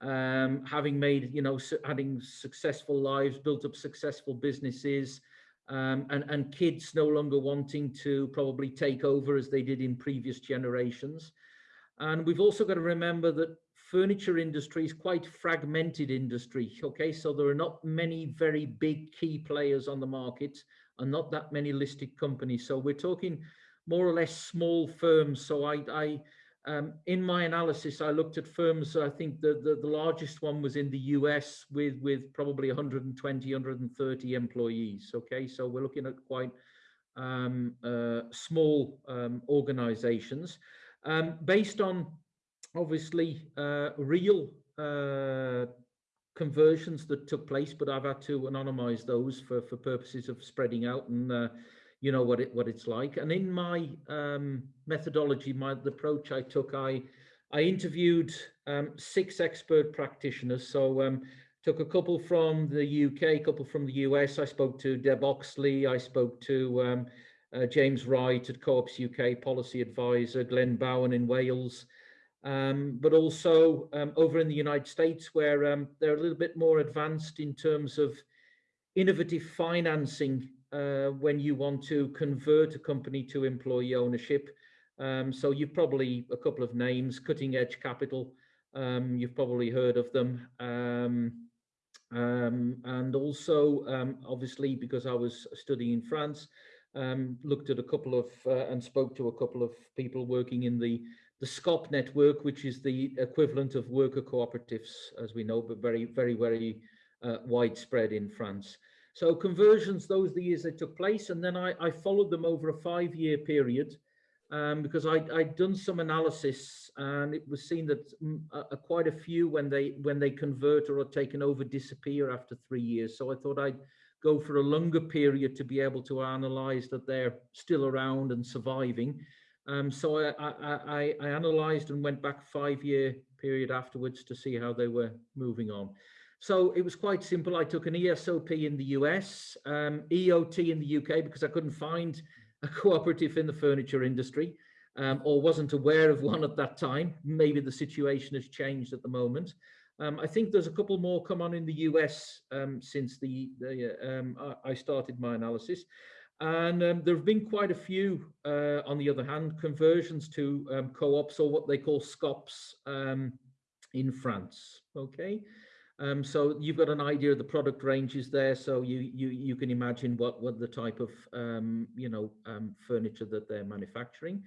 um, having made, you know, having successful lives, built up successful businesses, um, and, and kids no longer wanting to probably take over as they did in previous generations. And we've also got to remember that furniture industry is quite fragmented industry. Okay, so there are not many very big key players on the market and not that many listed companies. So we're talking more or less small firms. So I, I um, in my analysis, I looked at firms, I think the, the, the, largest one was in the US with, with probably 120, 130 employees. Okay, so we're looking at quite um, uh, small um, organizations um, based on obviously uh, real uh, conversions that took place, but I've had to anonymize those for, for purposes of spreading out and uh, you know what it what it's like. And in my um, methodology, my the approach I took, I I interviewed um, six expert practitioners. So um, took a couple from the UK, a couple from the US. I spoke to Deb Oxley. I spoke to um, uh, James Wright at Co-ops UK policy advisor, Glenn Bowen in Wales. Um, but also um, over in the United States, where they're a little bit more advanced in terms of innovative financing uh, when you want to convert a company to employee ownership. Um, so you've probably a couple of names, Cutting Edge Capital. Um, you've probably heard of them. Um, Um, and also, um, obviously, because I was studying in France, looked at a couple of uh, and spoke to a couple of people working in the the SCOP network, which is the equivalent of worker cooperatives, as we know, but very, very, very uh, widespread in France. So conversions, those are the years they took place, and then I, I followed them over a five-year period um, because I, I'd done some analysis, and it was seen that uh, quite a few, when they when they convert or are taken over, disappear after three years. So I thought I'd go for a longer period to be able to analyse that they're still around and surviving. Um, so I, I, I, analysed and went back five year period afterwards to see how they were moving on. So it was quite simple. I took an ESOP in the US, um, EOT in the UK because I couldn't find a cooperative in the furniture industry um, or wasn't aware of one at that time. Maybe the situation has changed at the moment. Um, I think there's a couple more come on in the US um, since the, the um, I started my analysis. And um, there have been quite a few, uh, on the other hand, conversions to co-ops or what they call SCOPs in France. Okay, um, so you've got an idea of the product ranges there, so you you you can imagine what what the type of um, you know um, furniture that they're manufacturing.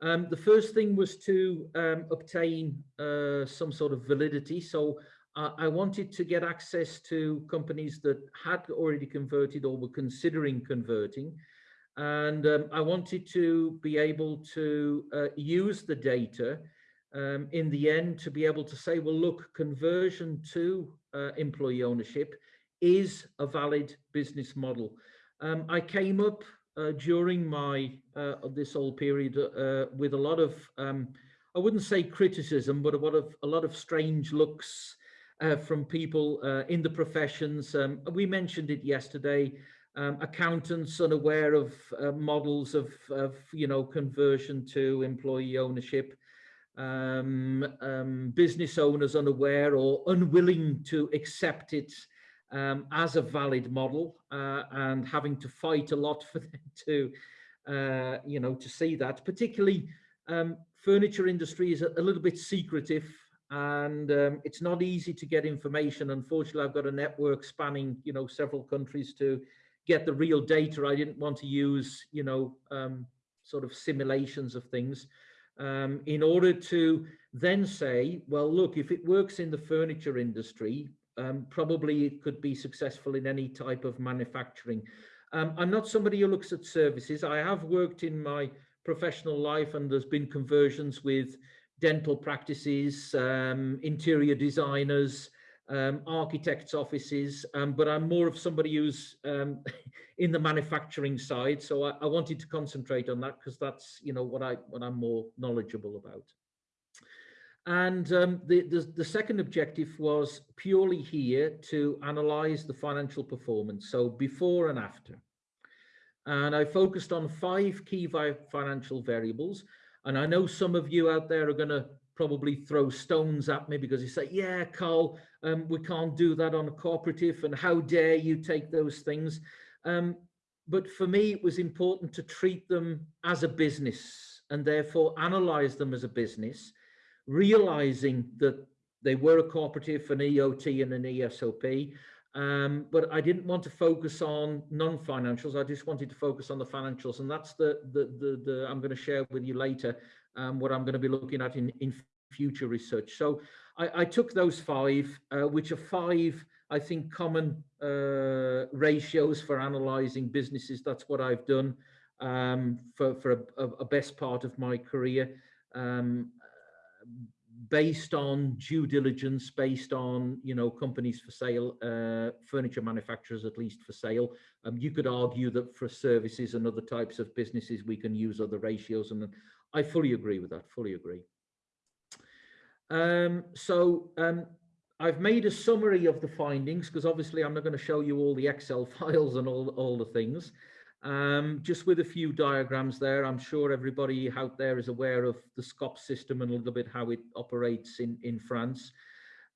the first thing was to obtain uh, some sort of validity. So I wanted to get access to companies that had already converted or were considering converting. And um, I wanted to be able to uh, use the data um, in the end to be able to say, well, look, conversion to uh, employee ownership is a valid business model. Um, I came up uh, during my uh, this whole period uh, with a lot of, um, I wouldn't say criticism, but a lot of a lot of strange looks uh, from people uh, in the professions. Um, we mentioned it yesterday. Um, accountants unaware of models of, of, you know, conversion to employee ownership. Um, um business owners unaware or unwilling to accept it um, as a valid model uh, and having to fight a lot for them to, uh, you know, to see that. Particularly, um, furniture industry is a, a little bit secretive and um, it's not easy to get information. Unfortunately, I've got a network spanning, you know, several countries to get the real data. I didn't want to use, you know, um, sort of simulations of things um, in order to then say, well, look, if it works in the furniture industry, um, probably it could be successful in any type of manufacturing. Um, I'm not somebody who looks at services. I have worked in my professional life and there's been conversions with dental practices, um, interior designers, um, architects' offices, um, but I'm more of somebody who's um, in the manufacturing side. So I, I wanted to concentrate on that because that's you know what I what I'm more knowledgeable about. And um, the, the, the second objective was purely here to analyze the financial performance, so before and after. And I focused on five key financial variables. And I know some of you out there are going to probably throw stones at me because you say, yeah, Carl, um, we can't do that on a cooperative and how dare you take those things. Um, but for me, it was important to treat them as a business and therefore analyze them as a business, realizing that they were a cooperative, an EOT and an ESOP, um, but I didn't want to focus on non-financials. I just wanted to focus on the financials, and that's the the the, the I'm going to share with you later um, what I'm going to be looking at in in future research. So I, I took those five, uh, which are five, I think, common uh, ratios for analysing businesses. That's what I've done um, for for a, a, best part of my career. Based on due diligence, based on you know companies for sale, uh, furniture manufacturers at least for sale. Um, you could argue that for services and other types of businesses, we can use other ratios, and I fully agree with that. Fully agree. Um, so um, I've made a summary of the findings because obviously I'm not going to show you all the Excel files and all all the things. Um, just with a few diagrams there, I'm sure everybody out there is aware of the SCOP system and a little bit how it operates in, in France.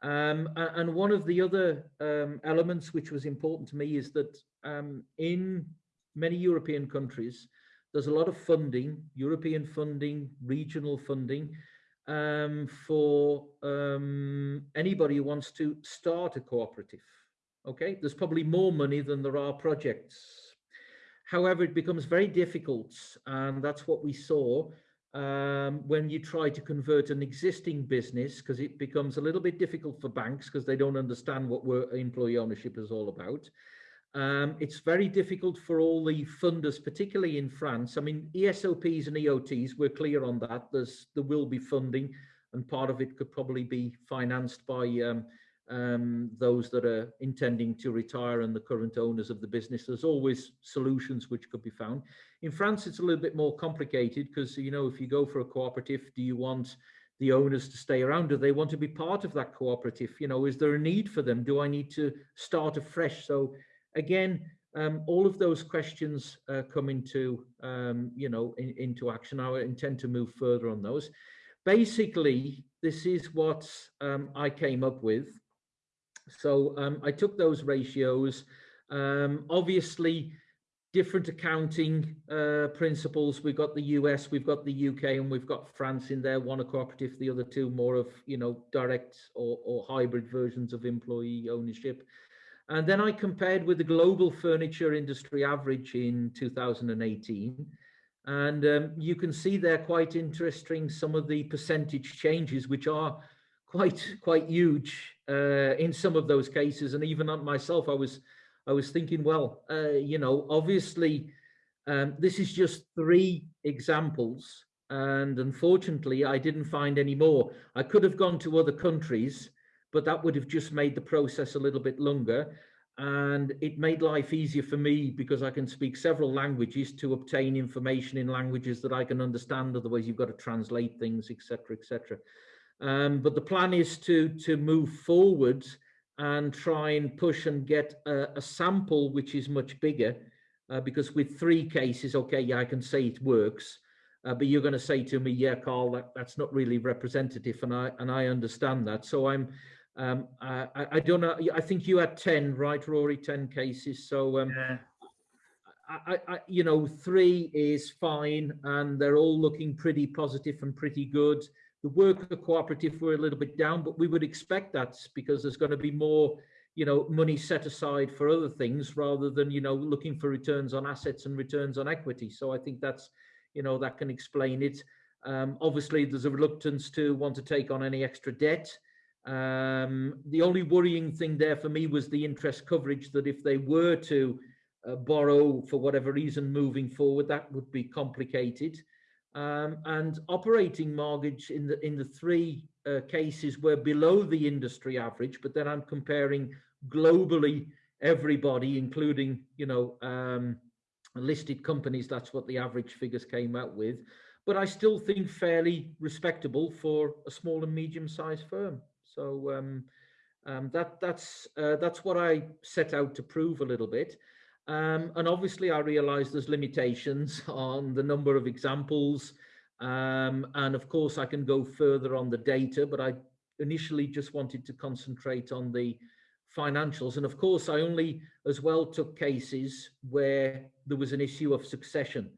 Um, and one of the other um, elements which was important to me is that um, in many European countries, there's a lot of funding, European funding, regional funding, um, for um, anybody who wants to start a cooperative. Okay, there's probably more money than there are projects. However, it becomes very difficult, and that's what we saw um, when you try to convert an existing business, because it becomes a little bit difficult for banks because they don't understand what employee ownership is all about. Um, it's very difficult for all the funders, particularly in France. I mean, ESOPs and EOTs, we're clear on that. There's there will be funding, and part of it could probably be financed by um, um, those that are intending to retire and the current owners of the business. There's always solutions which could be found. In France, it's a little bit more complicated because, you know, if you go for a cooperative, do you want the owners to stay around? Do they want to be part of that cooperative? You know, is there a need for them? Do I need to start afresh? So again, um, all of those questions uh, come into, um, you know, in, into action. I intend to move further on those. Basically, this is what um, I came up with. So um, I took those ratios. Um, obviously, different accounting uh, principles. We've got the US, we've got the UK, and we've got France in there. One a cooperative, the other two more of you know direct or, or hybrid versions of employee ownership. And then I compared with the global furniture industry average in 2018. And um, you can see there quite interesting some of the percentage changes, which are quite quite huge uh, in some of those cases. And even on myself, I was I was thinking, well, uh, you know, obviously, um, this is just three examples. And unfortunately, I didn't find any more. I could have gone to other countries but that would have just made the process a little bit longer and it made life easier for me because I can speak several languages to obtain information in languages that I can understand. Otherwise, you've got to translate things, etc., etc. Um, but the plan is to to move forward and try and push and get a, a sample which is much bigger. Uh, because with three cases, okay, yeah, I can say it works, uh, but you're going to say to me, yeah, Carl, that, that's not really representative, and I and I understand that. So I'm um, I, I, don't know. I think you had 10, right, Rory? 10 cases. So, um, yeah. I, I, you know, three is fine, and they're all looking pretty positive and pretty good. The worker cooperative were a little bit down, but we would expect that because there's going to be more, you know, money set aside for other things rather than, you know, looking for returns on assets and returns on equity. So I think that's, you know, that can explain it. Um, obviously, there's a reluctance to want to take on any extra debt. Um, the only worrying thing there for me was the interest coverage that if they were to uh, borrow for whatever reason moving forward, that would be complicated. Um, and operating margin in the in the three uh, cases were below the industry average, but then I'm comparing globally everybody, including you know um, listed companies. That's what the average figures came out with. But I still think fairly respectable for a small and medium-sized firm. So um, um, that that's uh, that's what I set out to prove a little bit. Um, and obviously, I realise there's limitations on the number of examples, um, and of course, I can go further on the data. But I initially just wanted to concentrate on the financials, and of course, I only as well took cases where there was an issue of succession,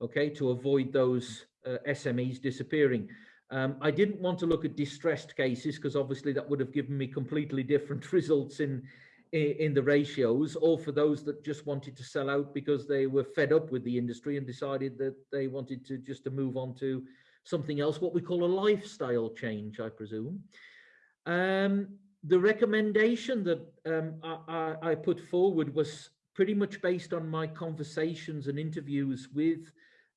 okay, to avoid those uh, SMEs disappearing. Um, I didn't want to look at distressed cases because obviously that would have given me completely different results in, in, the ratios or for those that just wanted to sell out because they were fed up with the industry and decided that they wanted to just to move on to something else, what we call a lifestyle change, I presume. Um, the recommendation that um, I, I, put forward was pretty much based on my conversations and interviews with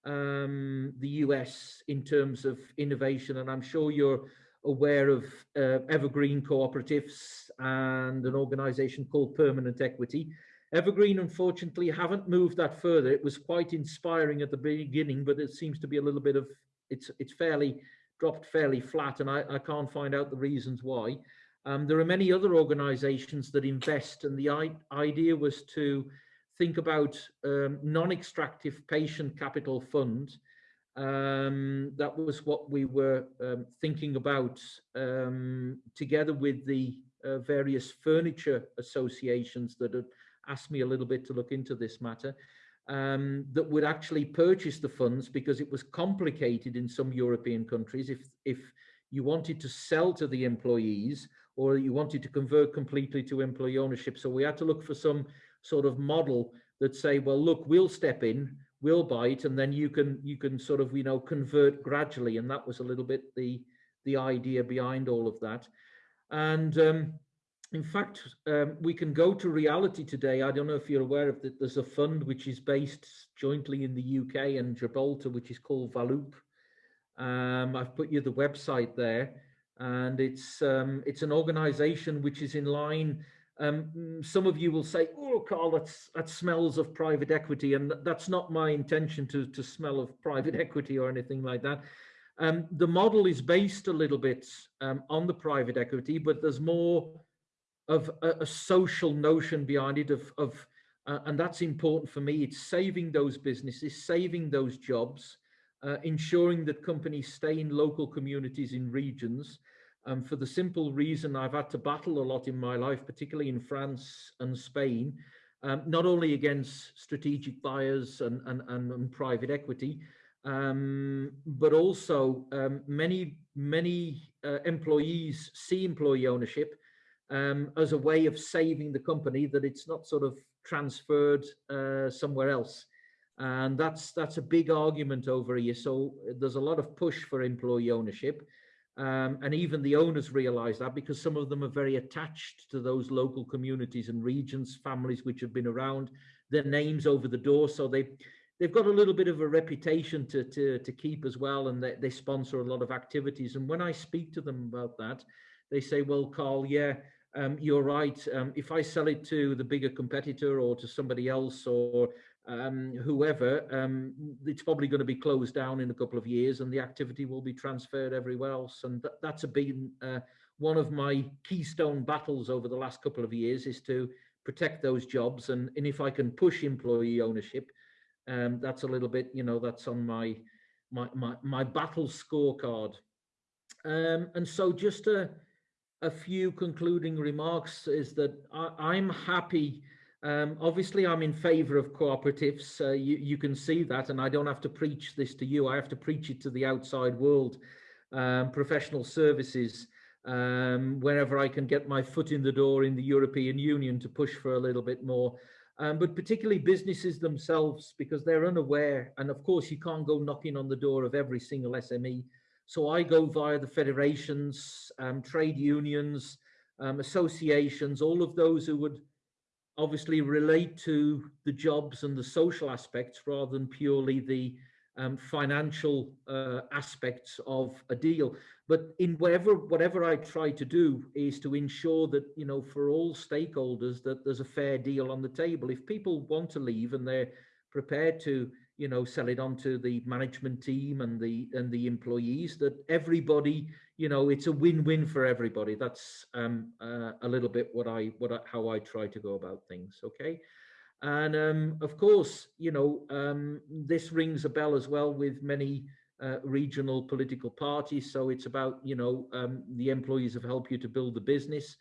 um, the US in terms of innovation, and I'm sure you're aware of uh, Evergreen Cooperatives and an organization called Permanent Equity. Evergreen, unfortunately, haven't moved that further. It was quite inspiring at the beginning, but it seems to be a little bit of it's it's fairly dropped fairly flat, and I, I can't find out the reasons why. Um, there are many other organizations that invest, and the idea was to think about um, non-extractive patient capital fund. Um, that was what we were um, thinking about um, together with the uh, various furniture associations that had asked me a little bit to look into this matter. Um, that would actually purchase the funds because it was complicated in some European countries. If if you wanted to sell to the employees, or you wanted to convert completely to employee ownership. So we had to look for some sort of model that say, well, look, we'll step in, we'll buy it, and then you can you can sort of you know convert gradually. And that was a little bit the the idea behind all of that. And um, in fact, um, we can go to reality today. I don't know if you're aware of that. There's a fund which is based jointly in the UK and Gibraltar, which is called Valoop. Um, I've put you the website there, and it's um, it's an organisation which is in line. Um, some of you will say, "Oh, Carl, that's that smells of private equity," and that's not my intention to to smell of private equity or anything like that. Um, the model is based a little bit um, on the private equity, but there's more of a, a social notion behind it of, of uh, and that's important for me. It's saving those businesses, saving those jobs, uh, ensuring that companies stay in local communities in regions. Um, for the simple reason I've had to battle a lot in my life, particularly in France and Spain, um, not only against strategic buyers and, and, and, and private equity, um, but also um, many, many uh, employees see employee ownership um, as a way of saving the company that it's not sort of transferred uh, somewhere else. And that's that's a big argument over here. So there's a lot of push for employee ownership. Um, and even the owners realize that because some of them are very attached to those local communities and regions, families which have been around, their names over the door. So they they've got a little bit of a reputation to to, to keep as well, and they, they sponsor a lot of activities. And when I speak to them about that, they say, "Well, Carl, yeah, um, you're right. Um, if I sell it to the bigger competitor or to somebody else or um, whoever, um, it's probably going to be closed down in a couple of years and the activity will be transferred everywhere else. And th that's big uh, one of my keystone battles over the last couple of years is to protect those jobs. And, and if I can push employee ownership, um, that's a little bit, you know, that's on my my my, my battle scorecard. Um, and so just to a few concluding remarks is that I, am happy. Um, obviously, I'm in favor of cooperatives. Uh, you, you, can see that, and I don't have to preach this to you. I have to preach it to the outside world, um, professional services, um, wherever I can get my foot in the door in the European Union to push for a little bit more. Um, but particularly businesses themselves, because they're unaware. And of course, you can't go knocking on the door of every single SME so I go via the federations, um, trade unions, um, associations, all of those who would obviously relate to the jobs and the social aspects rather than purely the um, financial uh, aspects of a deal. But in whatever whatever I try to do is to ensure that you know for all stakeholders that there's a fair deal on the table. If people want to leave and they're prepared to you know sell it on to the management team and the and the employees that everybody you know it's a win-win for everybody that's um uh, a little bit what i what I, how i try to go about things okay and um of course you know um this rings a bell as well with many uh, regional political parties. So it's about you know um the employees have helped you to build the business.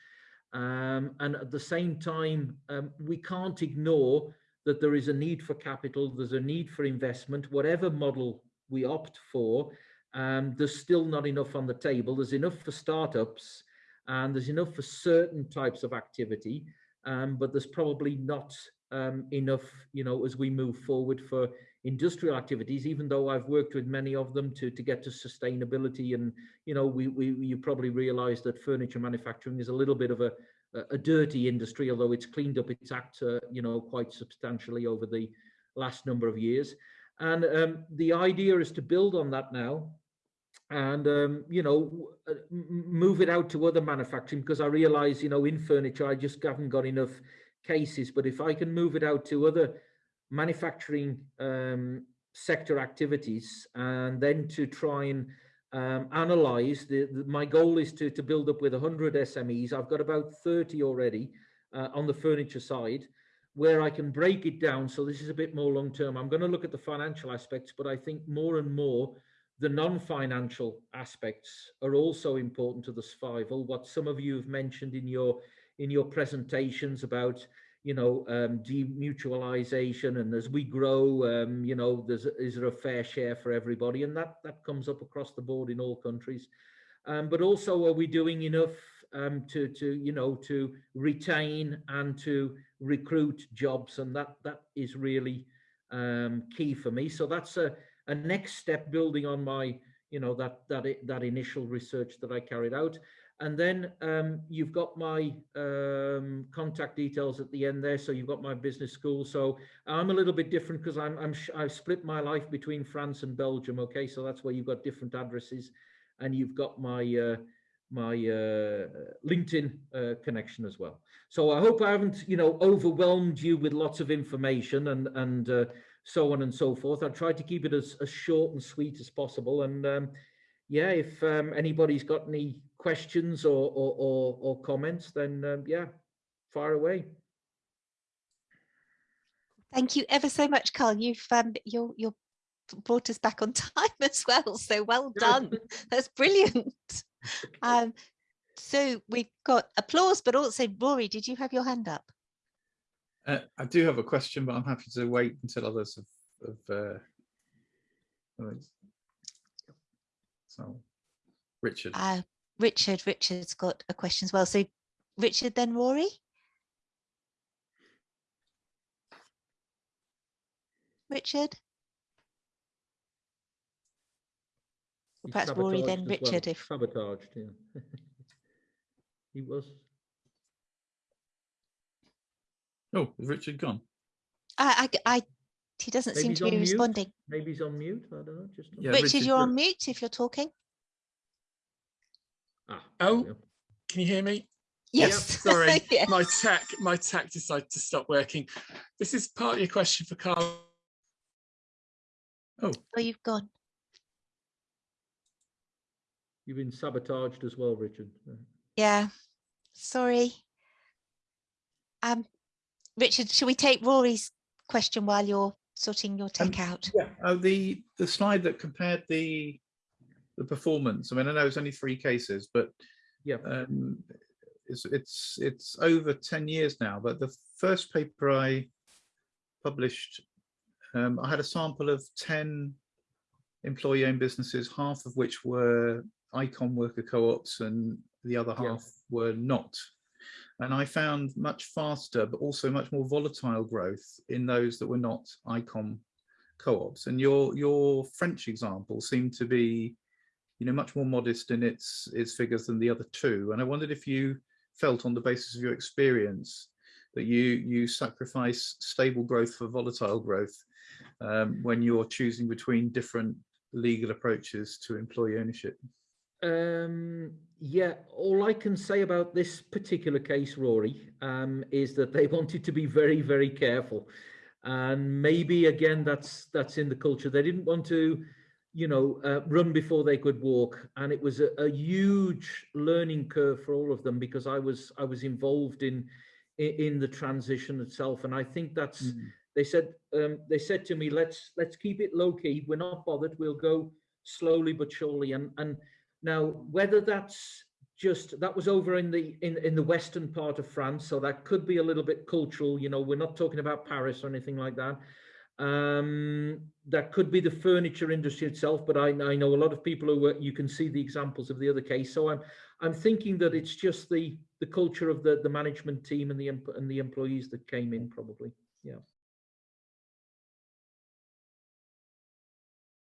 Um and at the same time um, we can't ignore that there is a need for capital, there's a need for investment, whatever model we opt for, um, there's still not enough on the table. There's enough for startups and there's enough for certain types of activity, but there's probably not um, enough, you know, as we move forward for industrial activities, even though I've worked with many of them to, to get to sustainability. And, you know, we, we you probably realize that furniture manufacturing is a little bit of a, a dirty industry, although it's cleaned up its act, uh, you know, quite substantially over the last number of years. And um, the idea is to build on that now and, um, you know, uh, move it out to other manufacturing because I realize, you know, in furniture, I just haven't got enough cases. But if I can move it out to other manufacturing um, sector activities and then to try and um, analyze. The, the, my goal is to, to build up with 100 SMEs. I've got about 30 already uh, on the furniture side where I can break it down. So this is a bit more long term. I'm going to look at the financial aspects, but I think more and more the non-financial aspects are also important to the survival. What some of you have mentioned in your in your presentations about you know, um, demutualization, and as we grow, um, you know, there's is there a fair share for everybody, and that that comes up across the board in all countries. Um, but also, are we doing enough um, to to you know to retain and to recruit jobs, and that that is really um, key for me. So that's a a next step, building on my you know that that that initial research that I carried out. And then um, you've got my um, contact details at the end there. So you've got my business school. So I'm a little bit different because I'm, I'm I've split my life between France and Belgium. Okay, so that's where you've got different addresses, and you've got my uh, my uh, LinkedIn uh, connection as well. So I hope I haven't you know overwhelmed you with lots of information and and uh, so on and so forth. I tried to keep it as, as short and sweet as possible. And um, yeah, if um, anybody's got any questions or or, or, or comments, then um, yeah, fire away. Thank you ever so much, Carl. You've um, you're you're brought us back on time as well. So well done. That's brilliant. Um, so we've got applause, but also Rory, did you have your hand up? Uh, I do have a question, but I'm happy to wait until others have. have uh, so, Richard. Uh, Richard, Richard's got a question as well. So Richard, then Rory. Richard, He's perhaps Rory, then sabotaged as well. Richard, if- sabotaged, yeah. he was. oh, is Richard gone? I, I, I he doesn't Maybe seem to be mute. responding. Maybe he's on mute. I don't know. Just Yeah, Richard, Richard, you're on mute if you're talking. Ah, Oh. there we go. Can you hear me? Yes. Sorry, Yeah. my tech, my tech decided to stop working. This is partly a question for Carl. Oh, Oh, you've gone. You've been sabotaged as well, Richard. Yeah. Sorry. Um, Richard, should we take Rory's question while you're sorting your tech out? Yeah. Oh, the the slide that compared the the performance. I mean, I know it's only three cases, but Yeah. um, it's it's it's over ten years now. But the first paper I published, um, I had a sample of ten employee-owned businesses, half of which were ICOM worker co-ops, and the other Yeah. half were not. And I found much faster, but also much more volatile growth in those that were not ICOM co-ops. And your your French example seemed to be, you know, much more modest in its its figures than the other two. And I wondered if you felt on the basis of your experience that you you sacrifice stable growth for volatile growth um, when you're choosing between different legal approaches to employee ownership. Um, yeah, all I can say about this particular case, Rory, um, is that they wanted to be very, very careful. And maybe again, that's that's in the culture. They didn't want to, you know, uh, run before they could walk, and it was a, a huge learning curve for all of them because I was I was involved in in, in the transition itself, and I think that's they said um, they said to me, let's let's keep it low key. We're not bothered. We'll go slowly but surely. And and now whether that's just that was over in the in in the western part of France, so that could be a little bit cultural. You know, we're not talking about Paris or anything like that. Um, that could be the furniture industry itself, but I, I know a lot of people who were, you can see the examples of the other case. So I'm I'm thinking that it's just the the culture of the the management team and the and the employees that came in probably. Yeah.